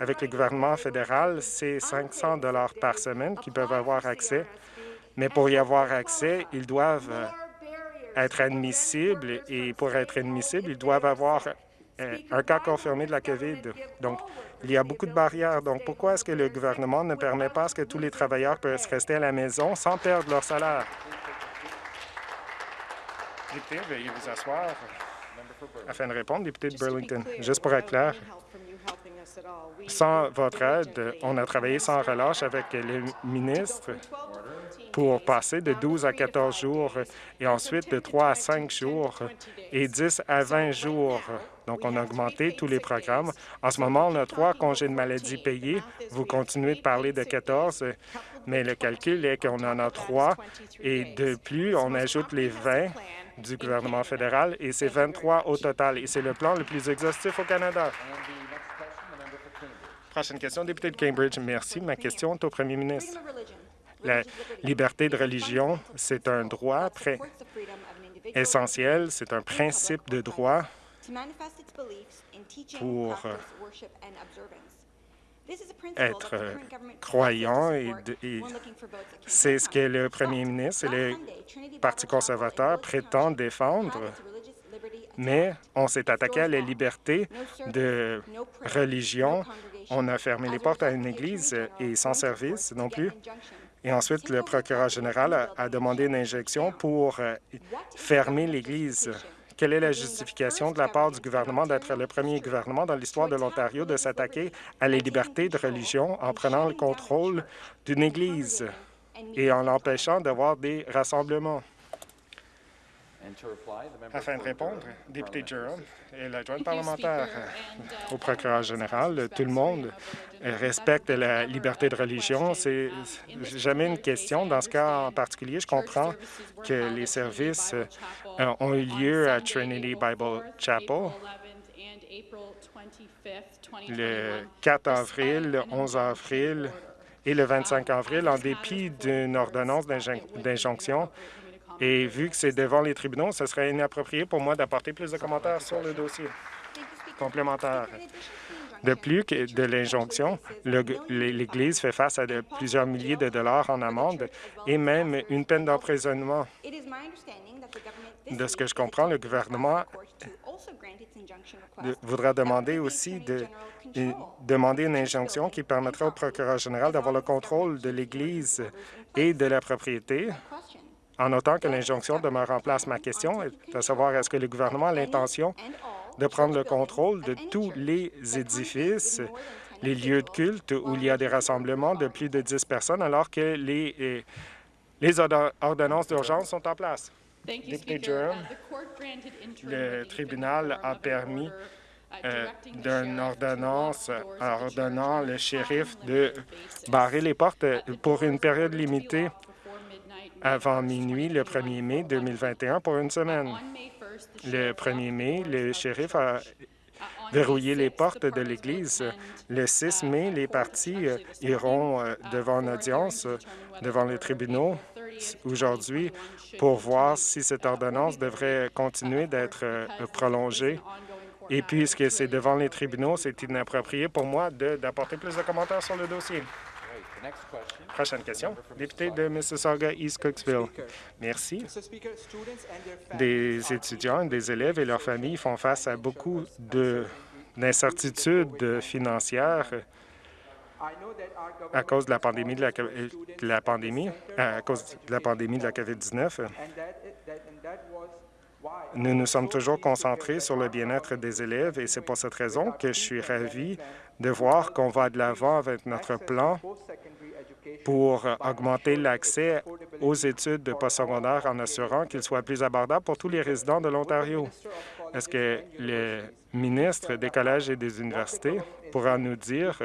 avec le gouvernement fédéral, c'est 500 dollars par semaine qu'ils peuvent avoir accès. Mais pour y avoir accès, ils doivent euh, être admissibles et pour être admissibles, ils doivent avoir euh, un cas confirmé de la COVID. Donc, il y a beaucoup de barrières. Donc, pourquoi est-ce que le gouvernement ne permet pas que tous les travailleurs puissent rester à la maison sans perdre leur salaire? Député, veuillez vous asseoir afin de répondre. Député de Burlington, juste pour être clair, sans votre aide, on a travaillé sans relâche avec les ministres pour passer de 12 à 14 jours et ensuite de 3 à 5 jours et 10 à 20 jours. Donc, on a augmenté tous les programmes. En ce moment, on a trois congés de maladie payés. Vous continuez de parler de 14, mais le calcul est qu'on en a trois. Et de plus, on ajoute les 20 du gouvernement fédéral et c'est 23 au total. Et c'est le plan le plus exhaustif au Canada. Prochaine question, député de Cambridge. Merci. Ma question est au premier ministre. La liberté de religion, c'est un droit essentiel, c'est un principe de droit pour être croyant et, c'est ce que le premier ministre et le Parti conservateur prétendent défendre, mais on s'est attaqué à la liberté de religion. On a fermé les portes à une église et sans service non plus. Et ensuite, le procureur général a demandé une injection pour euh, fermer l'Église. Quelle est la justification de la part du gouvernement d'être le premier gouvernement dans l'histoire de l'Ontario de s'attaquer à la liberté de religion en prenant le contrôle d'une Église et en l'empêchant d'avoir des rassemblements? Afin de répondre, député Jerome et l'adjointe parlementaire au procureur général, tout le monde respecte la liberté de religion. C'est jamais une question. Dans ce cas en particulier, je comprends que les services euh, ont eu lieu à Trinity Bible Chapel le 4 avril, le 11 avril et le 25 avril, en dépit d'une ordonnance d'injonction et vu que c'est devant les tribunaux, ce serait inapproprié pour moi d'apporter plus de commentaires sur le dossier complémentaire. De plus que de l'injonction, l'Église fait face à de plusieurs milliers de dollars en amende et même une peine d'emprisonnement. De ce que je comprends, le gouvernement voudra demander aussi de demander une injonction qui permettra au procureur général d'avoir le contrôle de l'Église et de la propriété en autant que l'injonction demeure en place, ma question est de savoir est-ce que le gouvernement a l'intention de prendre le contrôle de tous les édifices, les lieux de culte où il y a des rassemblements de plus de 10 personnes alors que les, euh, les ordonnances d'urgence sont en place? Le tribunal a permis euh, d'une ordonnance ordonnant le shérif de barrer les portes pour une période limitée avant minuit le 1er mai 2021 pour une semaine. Le 1er mai, le shérif a verrouillé les portes de l'Église. Le 6 mai, les partis euh, iront euh, devant une audience, euh, devant les tribunaux aujourd'hui pour voir si cette ordonnance devrait continuer d'être prolongée Et puisque c'est devant les tribunaux, c'est inapproprié pour moi d'apporter plus de commentaires sur le dossier. Prochaine question. Député de Mississauga, East Cooksville. Merci. Des étudiants, des élèves et leurs familles font face à beaucoup de- d'incertitudes financières à cause de la pandémie de la, de la pandémie, à cause de la pandémie de la COVID-19. Nous nous sommes toujours concentrés sur le bien-être des élèves et c'est pour cette raison que je suis ravi de voir qu'on va de l'avant avec notre plan pour augmenter l'accès aux études de postsecondaire en assurant qu'ils soient plus abordables pour tous les résidents de l'Ontario. Est-ce que le ministre des collèges et des universités pourra nous dire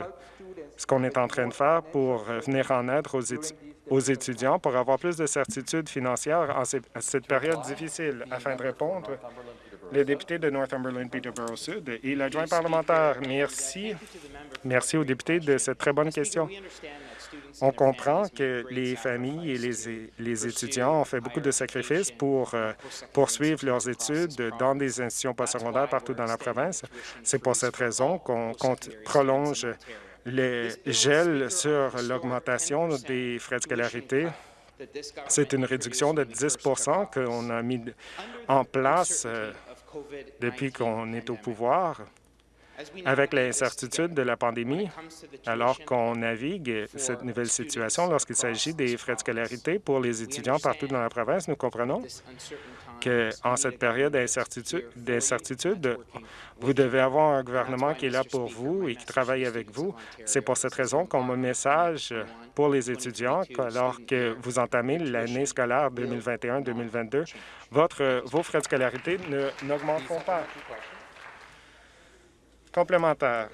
ce qu'on est en train de faire pour venir en aide aux, étu- aux étudiants pour avoir plus de certitude financière en cette période difficile? Afin de répondre, le député de Northumberland Peterborough Sud et l'adjoint parlementaire. Merci. Merci aux députés de cette très bonne question. On comprend que les familles et les, étudiants ont fait beaucoup de sacrifices pour euh, poursuivre leurs études dans des institutions postsecondaires partout dans la province. C'est pour cette raison qu'on prolonge le gel sur l'augmentation des frais de scolarité. C'est une réduction de 10% qu'on a mis en place euh, depuis qu'on est au pouvoir. Avec l'incertitude de la pandémie, alors qu'on navigue cette nouvelle situation lorsqu'il s'agit des frais de scolarité pour les étudiants partout dans la province, nous comprenons qu'en cette période d'incertitude, vous devez avoir un gouvernement qui est là pour vous et qui travaille avec vous. C'est pour cette raison qu'on me message pour les étudiants qu'alors que vous entamez l'année scolaire 2021-2022, votre, vos frais de scolarité n'augmenteront pas. Complémentaire.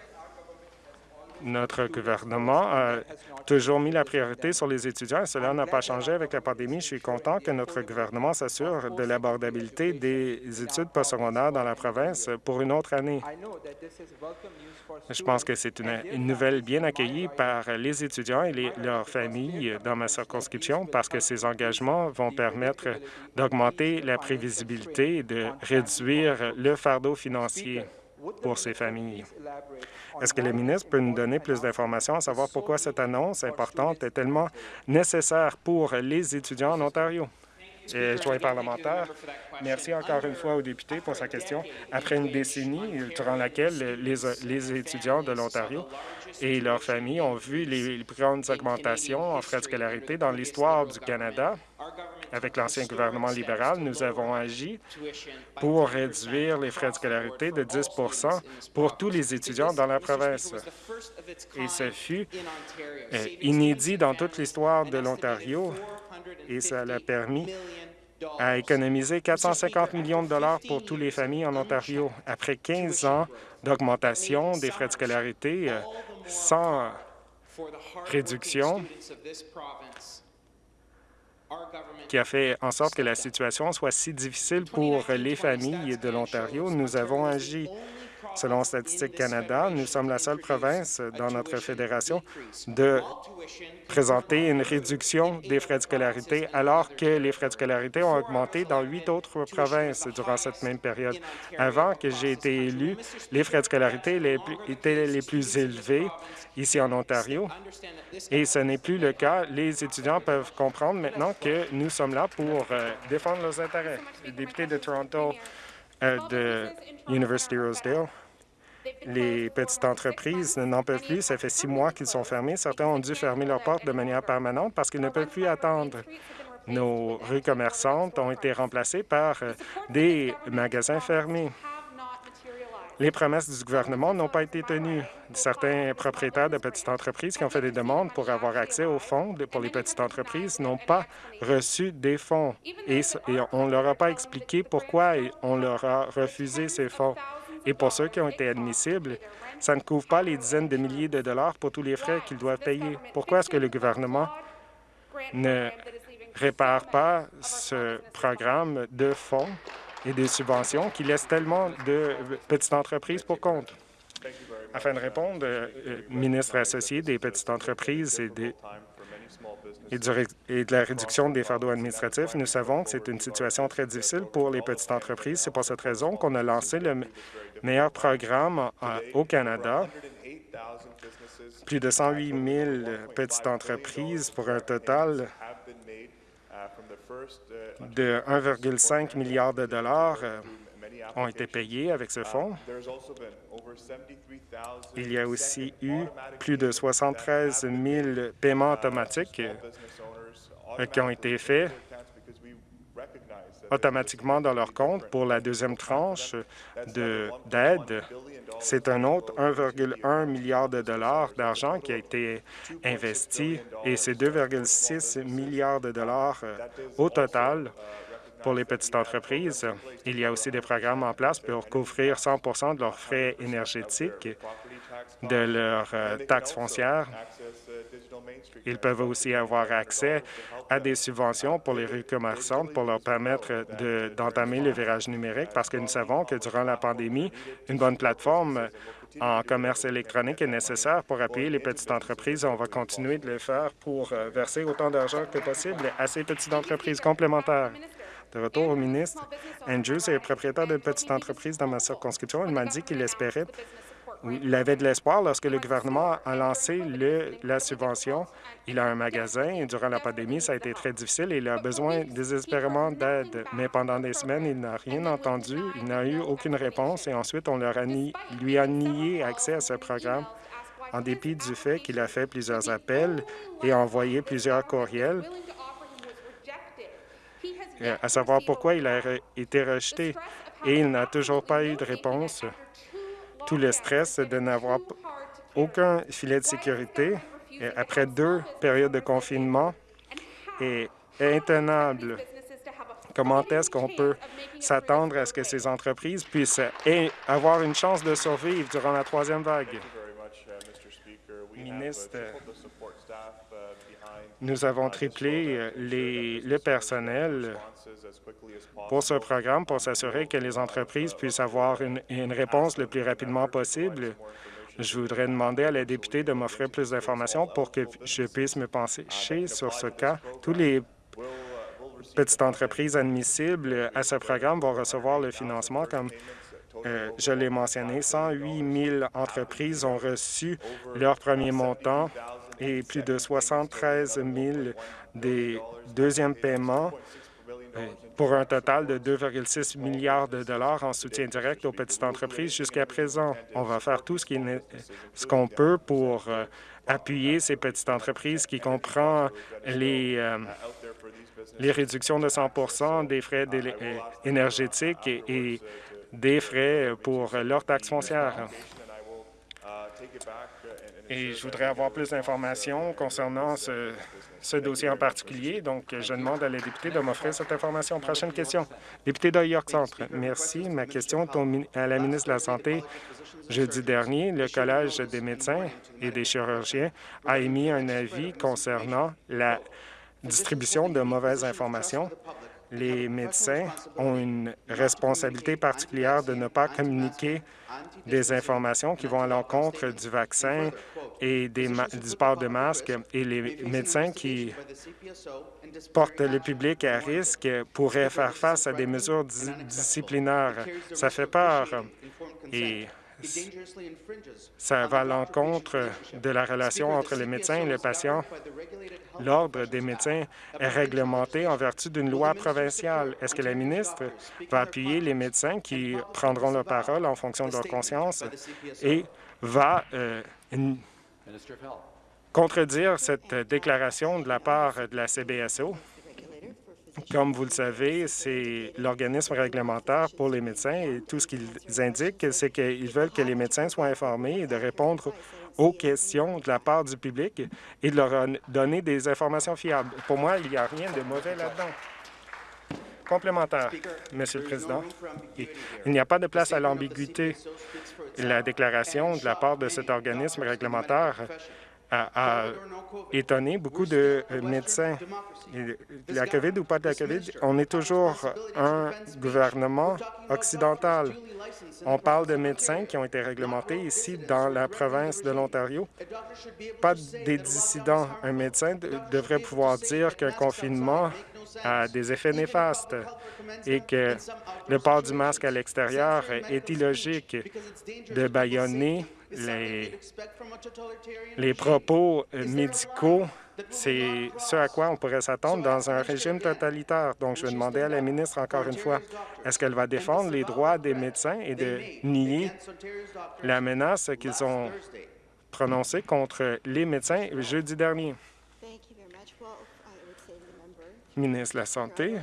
Notre gouvernement a toujours mis la priorité sur les étudiants et cela n'a pas changé avec la pandémie. Je suis content que notre gouvernement s'assure de l'abordabilité des études postsecondaires dans la province pour une autre année. Je pense que c'est une, nouvelle bien accueillie par les étudiants et leurs familles dans ma circonscription parce que ces engagements vont permettre d'augmenter la prévisibilité et de réduire le fardeau financier pour ces familles. Est-ce que le ministre peut nous donner plus d'informations à savoir pourquoi cette annonce importante est tellement nécessaire pour les étudiants en Ontario? Et joint parlementaire, merci encore une fois au député pour sa question. Après une décennie durant laquelle les, les étudiants de l'Ontario et leurs familles ont vu les, les plus grandes augmentations en frais de scolarité dans l'histoire du Canada, avec l'ancien gouvernement libéral, nous avons agi pour réduire les frais de scolarité de 10% pour tous les étudiants dans la province. Et ce fut euh, inédit dans toute l'histoire de l'Ontario et ça l'a permis à économiser 450 millions de dollars pour toutes les familles en Ontario. Après 15 ans d'augmentation des frais de scolarité euh, sans réduction, qui a fait en sorte que la situation soit si difficile pour les familles de l'Ontario, nous avons agi. Selon Statistique Canada, nous sommes la seule province dans notre fédération de présenter une réduction des frais de scolarité, alors que les frais de scolarité ont augmenté dans huit autres provinces durant cette même période. Avant que j'ai été élu, les frais de scolarité étaient les plus élevés ici en Ontario, et ce n'est plus le cas. Les étudiants peuvent comprendre maintenant que nous sommes là pour euh, défendre leurs intérêts. Le député de Toronto de University Rosedale, les petites entreprises n'en peuvent plus. Ça fait six mois qu'ils sont fermés. Certains ont dû fermer leurs portes de manière permanente parce qu'ils ne peuvent plus attendre. Nos rues commerçantes ont été remplacées par euh, des magasins fermés. Les promesses du gouvernement n'ont pas été tenues. Certains propriétaires de petites entreprises qui ont fait des demandes pour avoir accès aux fonds pour les petites entreprises n'ont pas reçu des fonds et, on ne leur a pas expliqué pourquoi on leur a refusé ces fonds. Et pour ceux qui ont été admissibles, ça ne couvre pas les dizaines de milliers de dollars pour tous les frais qu'ils doivent payer. Pourquoi est-ce que le gouvernement ne répare pas ce programme de fonds et de subventions qui laisse tellement de petites entreprises pour compte? Afin de répondre, euh, ministre associé des petites entreprises et des, de la réduction des fardeaux administratifs. Nous savons que c'est une situation très difficile pour les petites entreprises. C'est pour cette raison qu'on a lancé le me- meilleur programme au Canada. Plus de 108 000 petites entreprises pour un total de 1,5 milliard de dollars euh, ont été payés avec ce fonds. Il y a aussi eu plus de 73 000 paiements automatiques euh, qui ont été faits automatiquement dans leur compte pour la deuxième tranche de- d'aide. C'est un autre 1,1 milliard de dollars d'argent qui a été investi et c'est 2,6 milliards de dollars euh, au total pour les petites entreprises. Il y a aussi des programmes en place pour couvrir 100% de leurs frais énergétiques, de leurs euh, taxes foncières. Ils peuvent aussi avoir accès à des subventions pour les rues commerçantes pour leur permettre de- d'entamer le virage numérique parce que nous savons que durant la pandémie, une bonne plateforme en commerce électronique est nécessaire pour appuyer les petites entreprises. On va continuer de le faire pour euh, verser autant d'argent que possible à ces petites entreprises complémentaires. De retour au ministre, Andrews est propriétaire d'une petite entreprise dans ma circonscription. Il m'a dit qu'il espérait, il avait de l'espoir lorsque le gouvernement a lancé le- la subvention. Il a un magasin et durant la pandémie, ça a été très difficile et il a besoin désespérément d'aide. Mais pendant des semaines, il n'a rien entendu, il n'a eu aucune réponse et ensuite, on leur a ni- lui a nié accès à ce programme en dépit du fait qu'il a fait plusieurs appels et envoyé plusieurs courriels euh, à savoir pourquoi il a été rejeté. Et il n'a toujours pas eu de réponse. Tout le stress de n'avoir aucun filet de sécurité après deux périodes de confinement est intenable. Comment est-ce qu'on peut s'attendre à ce que ces entreprises puissent avoir une chance de survivre durant la troisième vague? Ministre, nous avons triplé les- le personnel pour ce programme pour s'assurer que les entreprises puissent avoir une, réponse le plus rapidement possible. Je voudrais demander à la députée de m'offrir plus d'informations pour que je puisse me pencher sur ce cas. Tous les petites entreprises admissibles à ce programme vont recevoir le financement comme euh, je l'ai mentionné, 108 000 entreprises ont reçu leur premier montant et plus de 73 000 des deuxièmes paiements pour un total de 2,6 milliards de dollars en soutien direct aux petites entreprises jusqu'à présent. On va faire tout ce qu'on peut pour euh, appuyer ces petites entreprises qui comprend les, euh, réductions de 100 des frais euh, énergétiques et, et des frais pour leurs taxes foncières. Et je voudrais avoir plus d'informations concernant ce, dossier en particulier. Donc, je demande à la députée de m'offrir cette information. Prochaine question. Député de York Centre. Merci. Ma question mi- à la ministre de la Santé. Jeudi dernier, le Collège des médecins et des chirurgiens a émis un avis concernant la distribution de mauvaises informations. Les médecins ont une responsabilité particulière de ne pas communiquer des informations qui vont à l'encontre du vaccin et des du port de masque. Et les médecins qui portent le public à risque pourraient faire face à des mesures di- disciplinaires. Ça fait peur ça va à l'encontre de la relation entre le médecin et le patient. L'Ordre des médecins est réglementé en vertu d'une loi provinciale. Est-ce que la ministre va appuyer les médecins qui prendront la parole en fonction de leur conscience et va euh, contredire cette déclaration de la part de la CBSO? Comme vous le savez, c'est l'organisme réglementaire pour les médecins et tout ce qu'ils indiquent, c'est qu'ils veulent que les médecins soient informés et de répondre aux questions de la part du public et de leur donner des informations fiables. Pour moi, il n'y a rien de mauvais là-dedans. Complémentaire, Monsieur le Président. Il n'y a pas de place à l'ambiguïté. La déclaration de la part de cet organisme réglementaire a, étonné beaucoup de euh, médecins. La COVID ou pas de la COVID, on est toujours un gouvernement occidental. On parle de médecins qui ont été réglementés ici dans la province de l'Ontario. Pas des dissidents. Un médecin de- devrait pouvoir dire qu'un confinement a des effets néfastes et que le port du masque à l'extérieur est illogique de bâillonner les, les propos médicaux. C'est ce à quoi on pourrait s'attendre dans un régime totalitaire. Donc, je vais demander à la ministre encore une fois, est-ce qu'elle va défendre les droits des médecins et de nier la menace qu'ils ont prononcée contre les médecins jeudi dernier? Ministre de la Santé,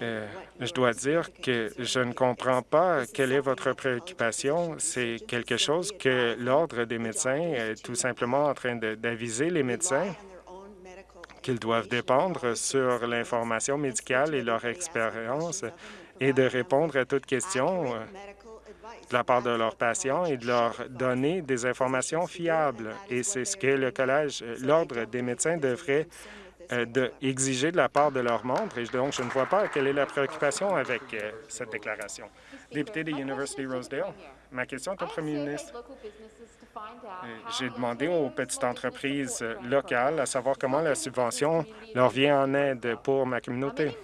euh, je dois dire que je ne comprends pas quelle est votre préoccupation. C'est quelque chose que l'Ordre des médecins est tout simplement en train d'aviser les médecins qu'ils doivent dépendre sur l'information médicale et leur expérience et de répondre à toute question euh, de la part de leurs patients et de leur donner des informations fiables. Et c'est ce que le Collège, l'Ordre des médecins devrait de exiger de la part de leurs membres. Et donc, je ne vois pas quelle est la préoccupation avec euh, cette déclaration. Député de University Rosedale, ma question est au premier ministre. Euh, J'ai demandé aux petites entreprises euh, locales à savoir comment la subvention leur vient en aide pour ma communauté.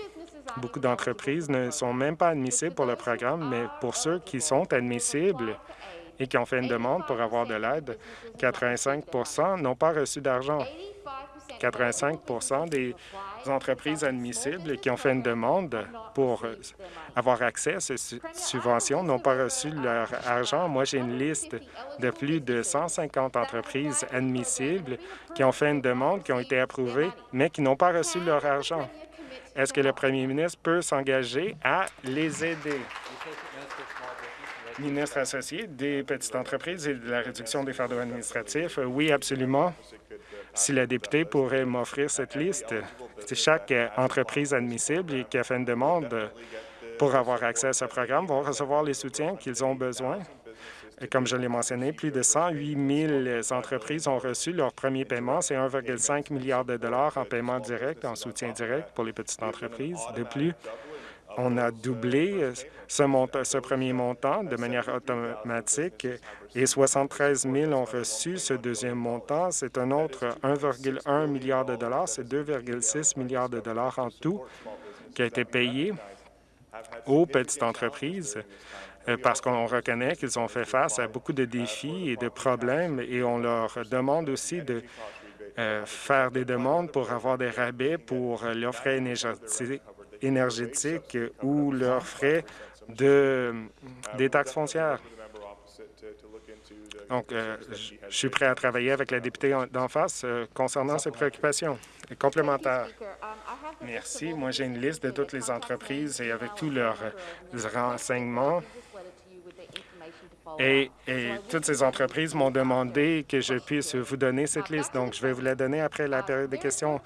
Beaucoup d'entreprises ne sont même pas admissibles pour le programme, mais pour ceux qui sont admissibles et qui ont fait une demande pour avoir de l'aide, 85% n'ont pas reçu d'argent. 85 des entreprises admissibles qui ont fait une demande pour avoir accès à ces su- subventions n'ont pas reçu leur argent. Moi, j'ai une liste de plus de 150 entreprises admissibles qui ont fait une demande, qui ont été approuvées, mais qui n'ont pas reçu leur argent. Est-ce que le premier ministre peut s'engager à les aider? Ministre associé des petites entreprises et de la réduction des fardeaux administratifs, oui, absolument. Si la députée pourrait m'offrir cette liste, chaque euh, entreprise admissible qui a fait une demande pour avoir accès à ce programme vont recevoir les soutiens qu'ils ont besoin. Comme je l'ai mentionné, plus de 108 000 entreprises ont reçu leur premier paiement. C'est 1,5 milliard de dollars en paiement direct, en soutien direct pour les petites entreprises. De plus, on a doublé euh, ce, premier montant de manière automatique et 73 000 ont reçu ce deuxième montant. C'est un autre 1,1 milliard de dollars. C'est 2,6 milliards de dollars en tout qui a été payé aux petites entreprises euh, parce qu'on reconnaît qu'ils ont fait face à beaucoup de défis et de problèmes et on leur demande aussi de euh, faire des demandes pour avoir des rabais pour leurs frais énergétiques ou leurs frais de, des taxes foncières. Donc, euh, je suis prêt à travailler avec la députée en- d'en face euh, concernant ces préoccupations. Et complémentaire. Merci. Moi, j'ai une liste de toutes les entreprises et avec tous leurs euh, renseignements. Et, et toutes ces entreprises m'ont demandé que je puisse vous donner cette liste. Donc, je vais vous la donner après la période de questions.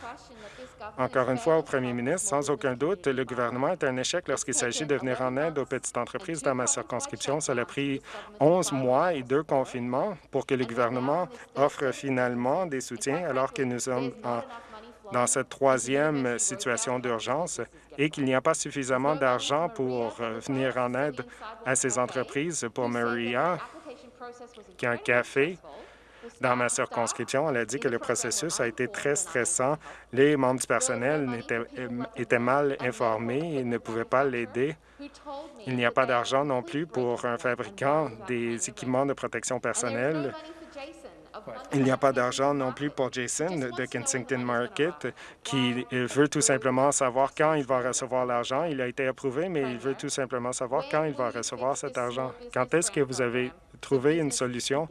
Encore une fois, au premier ministre, sans aucun doute, le gouvernement est un échec lorsqu'il s'agit de venir en aide aux petites entreprises dans ma circonscription. Cela a pris 11 mois et deux confinements pour que le gouvernement offre finalement des soutiens alors que nous sommes dans cette troisième situation d'urgence et qu'il n'y a pas suffisamment d'argent pour euh, venir en aide à ces entreprises. Pour Maria, qui a un café, dans ma circonscription, elle a dit que le processus a été très stressant. Les membres du personnel étaient, étaient mal informés et ne pouvaient pas l'aider. Il n'y a pas d'argent non plus pour un fabricant des équipements de protection personnelle. Il n'y a pas d'argent non plus pour Jason de Kensington Market qui euh, veut tout simplement savoir quand il va recevoir l'argent. Il a été approuvé, mais il veut tout simplement savoir quand il va recevoir cet argent. Quand est-ce que vous avez trouvé une solution?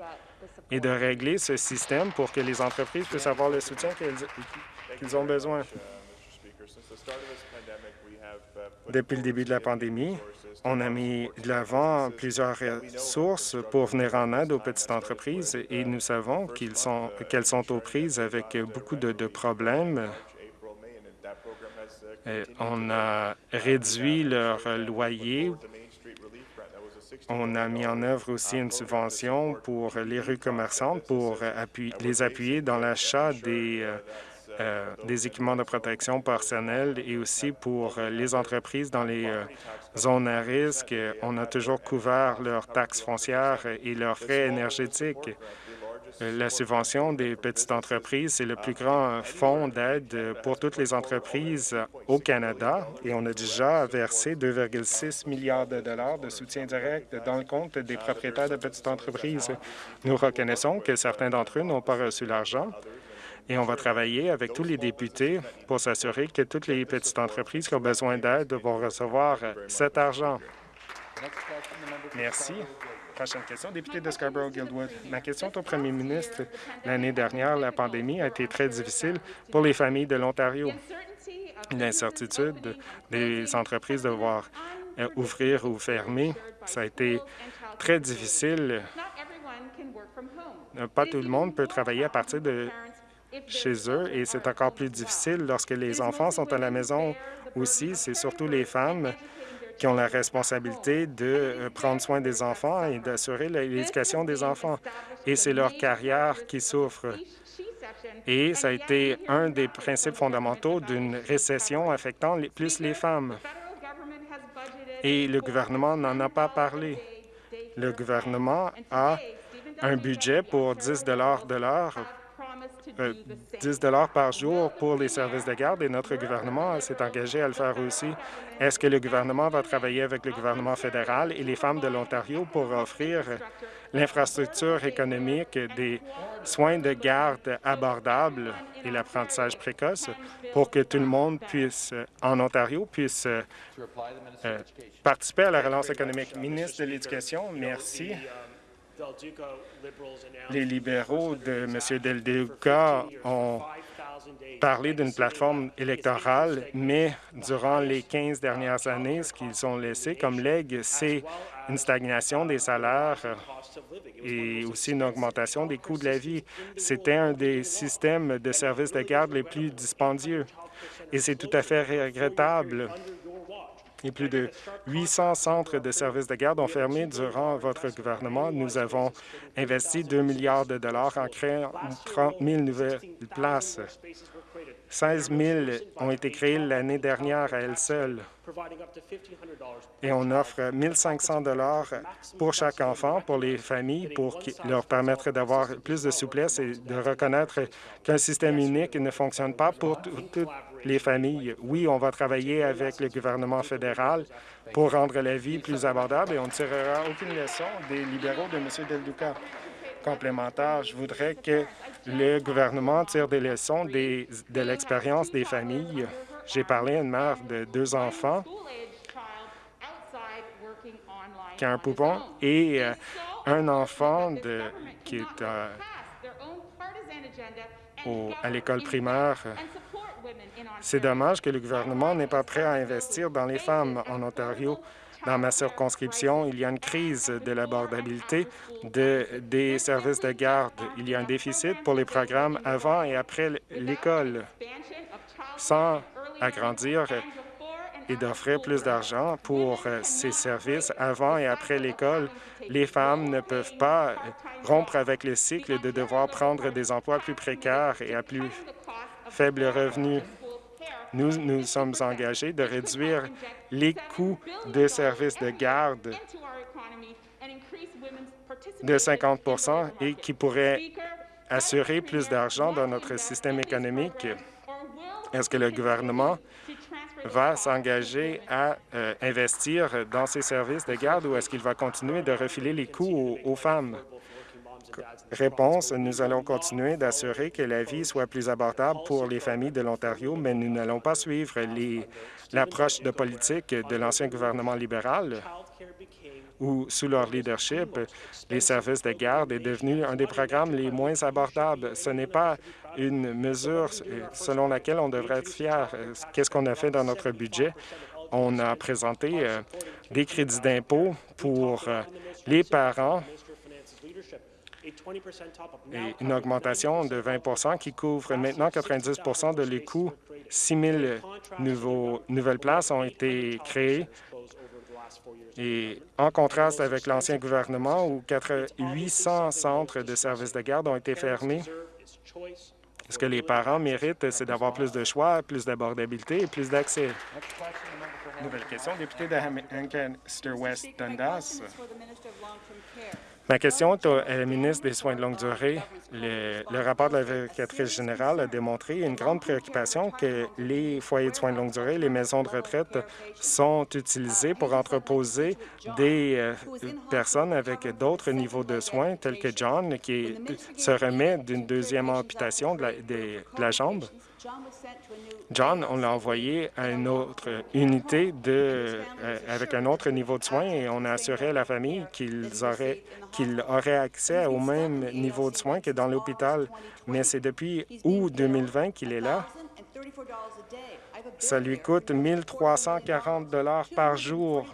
Et de régler ce système pour que les entreprises puissent avoir le soutien qu'elles ont besoin? Depuis le début de la pandémie, on a mis de l'avant plusieurs ressources pour venir en aide aux petites entreprises et nous savons qu'elles sont aux prises avec beaucoup de, problèmes. On a réduit leur loyer On a mis en œuvre aussi une subvention pour les rues commerçantes pour les appuyer dans l'achat des, euh, euh, des équipements de protection personnelle et aussi pour les entreprises dans les euh, zones à risque. On a toujours couvert leurs taxes foncières et leurs frais énergétiques. La subvention des petites entreprises, c'est le plus grand fonds d'aide pour toutes les entreprises au Canada et on a déjà versé 2,6 milliards de dollars de soutien direct dans le compte des propriétaires de petites entreprises. Nous reconnaissons que certains d'entre eux n'ont pas reçu l'argent et on va travailler avec tous les députés pour s'assurer que toutes les petites entreprises qui ont besoin d'aide vont recevoir cet argent. Merci. Prochaine question, député de Scarborough-Guildwood. Ma question est au premier ministre. L'année dernière, la pandémie a été très difficile pour les familles de l'Ontario. L'incertitude des entreprises de devoir euh, ouvrir ou fermer, ça a été très difficile. Pas tout le monde peut travailler à partir de chez eux et c'est encore plus difficile lorsque les enfants sont à la maison aussi. C'est surtout les femmes qui ont la responsabilité de euh, prendre soin des enfants et d'assurer l'éducation des enfants. Et c'est leur carrière qui souffre. Et ça a été un des principes fondamentaux d'une récession affectant plus les femmes. Et le gouvernement n'en a pas parlé. Le gouvernement a un budget pour 10 de l'heure 10 euh, par jour pour les services de garde et notre gouvernement s'est engagé à le faire aussi. Est-ce que le gouvernement va travailler avec le gouvernement fédéral et les femmes de l'Ontario pour offrir l'infrastructure économique des soins de garde abordables et l'apprentissage précoce pour que tout le monde puisse, en Ontario, puisse euh, participer à la relance économique? Ministre de l'Éducation, merci. Les libéraux de M. Del Duca ont parlé d'une plateforme électorale, mais durant les 15 dernières années, ce qu'ils ont laissé comme legs, c'est une stagnation des salaires et aussi une augmentation des coûts de la vie. C'était un des systèmes de services de garde les plus dispendieux et c'est tout à fait regrettable et plus de 800 centres de services de garde ont fermé durant votre gouvernement. Nous avons investi 2 milliards de dollars en créant 30 000 nouvelles places. 16 000 ont été créées l'année dernière à elles seules. Et on offre 1 500 dollars pour chaque enfant, pour les familles, pour leur permettre d'avoir plus de souplesse et de reconnaître qu'un système unique ne fonctionne pas pour toutes les familles. Oui, on va travailler avec le gouvernement fédéral pour rendre la vie plus abordable et on ne tirera aucune leçon des libéraux de M. Del Duca. Complémentaire, je voudrais que le gouvernement tire des leçons de l'expérience des familles. J'ai parlé à une mère de deux enfants qui a un poupon et euh, un enfant de, qui est euh, à l'école primaire c'est dommage que le gouvernement n'est pas prêt à investir dans les femmes en Ontario. Dans ma circonscription, il y a une crise de l'abordabilité de, des services de garde. Il y a un déficit pour les programmes avant et après l'école. Sans agrandir et d'offrir plus d'argent pour euh, ces services avant et après l'école, les femmes ne peuvent pas rompre avec le cycle de devoir prendre des emplois plus précaires et à plus faible revenu. Nous nous sommes engagés de réduire les coûts des services de garde de 50 et qui pourraient assurer plus d'argent dans notre système économique. Est-ce que le gouvernement va s'engager à euh, investir dans ces services de garde ou est-ce qu'il va continuer de refiler les coûts aux femmes? Réponse, nous allons continuer d'assurer que la vie soit plus abordable pour les familles de l'Ontario, mais nous n'allons pas suivre l'approche de politique de l'ancien gouvernement libéral où, sous leur leadership, les services de garde est devenu un des programmes les moins abordables. Ce n'est pas une mesure selon laquelle on devrait être fier. Qu'est-ce qu'on a fait dans notre budget? On a présenté euh, des crédits d'impôt pour euh, les parents et une augmentation de 20% qui couvre maintenant 90% de les coûts. 6 000 nouveaux, nouvelles places ont été créées Et en contraste avec l'ancien gouvernement où 4 800 centres de services de garde ont été fermés, ce que les parents méritent, c'est d'avoir plus de choix, plus d'abordabilité et plus d'accès. Nouvelle question, député de Ancaster West Dundas. Ma question est la ministre des Soins de longue durée. Le, rapport de la vérificatrice générale a démontré une grande préoccupation que les foyers de soins de longue durée, les maisons de retraite sont utilisés pour entreposer des euh, personnes avec d'autres niveaux de soins, tels que John, qui se remet d'une deuxième amputation de la jambe. John, on l'a envoyé à une autre unité euh, avec un autre niveau de soins et on a assuré à la famille qu'il aurait accès au même niveau de soins que dans l'hôpital. Mais c'est depuis août 2020 qu'il est là. Ça lui coûte 1340 dollars par jour.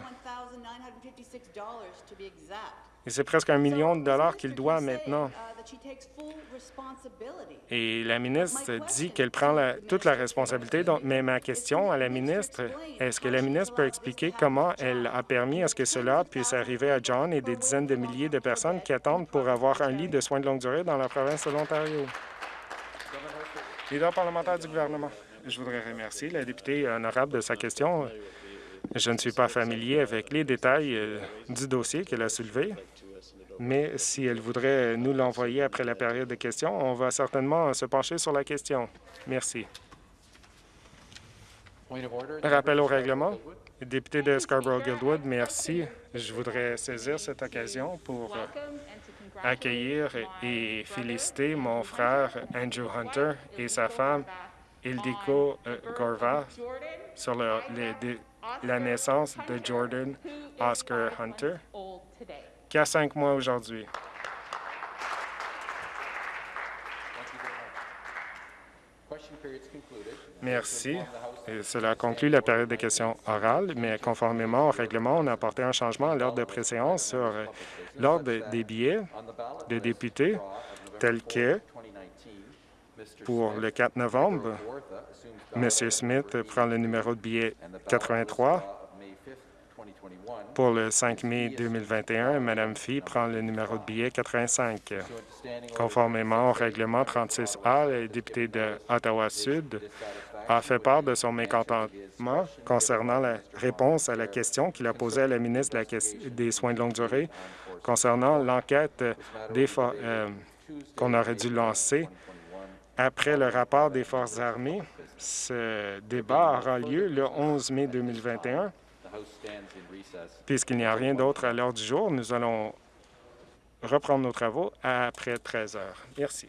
Et c'est presque un million de dollars qu'il doit maintenant. Et la ministre dit qu'elle prend la- toute la responsabilité. Mais ma question à la ministre, est-ce que la ministre peut expliquer comment elle a permis à ce que cela puisse arriver à John et des dizaines de milliers de personnes qui attendent pour avoir un lit de soins de longue durée dans la province de l'Ontario? Leader parlementaire du gouvernement. Je voudrais remercier la députée honorable de sa question. Je ne suis pas familier avec les détails euh, du dossier qu'elle a soulevé, mais si elle voudrait nous l'envoyer après la période de questions, on va certainement se pencher sur la question. Merci. Rappel au règlement. Député de Scarborough-Guildwood, merci. Je voudrais saisir cette occasion pour euh, accueillir et féliciter mon frère Andrew Hunter et sa femme Ildiko euh, Gorva sur le- le- dé- la naissance de Jordan Oscar Hunter, qui a cinq mois aujourd'hui. Merci. Et cela conclut la période de questions orales, mais conformément au règlement, on a apporté un changement à l'ordre de préséance sur euh, l'ordre des billets de députés, tel que 2019, Mr. pour le 4 novembre, Kawartha assumes M. Smith prend le numéro de billet and the ballot 83. of May 5th, 2021, Pour le 5 mai 2021, Mme Fee prend le numéro de billet 85. pursuant to standing orders Conformément au règlement 36A, le député de Ottawa-Sud a fait part de son mécontentement concernant la réponse à la question qu'il a posée à la ministre des Soins de longue durée concernant l'enquête euh, qu'on aurait dû lancer après le rapport des Forces armées. Ce débat aura lieu le 11 mai 2021. the House stands in recess. Puisqu'il n'y a rien d'autre à l'heure du jour, nous allons reprendre nos travaux après 13 heures. Merci.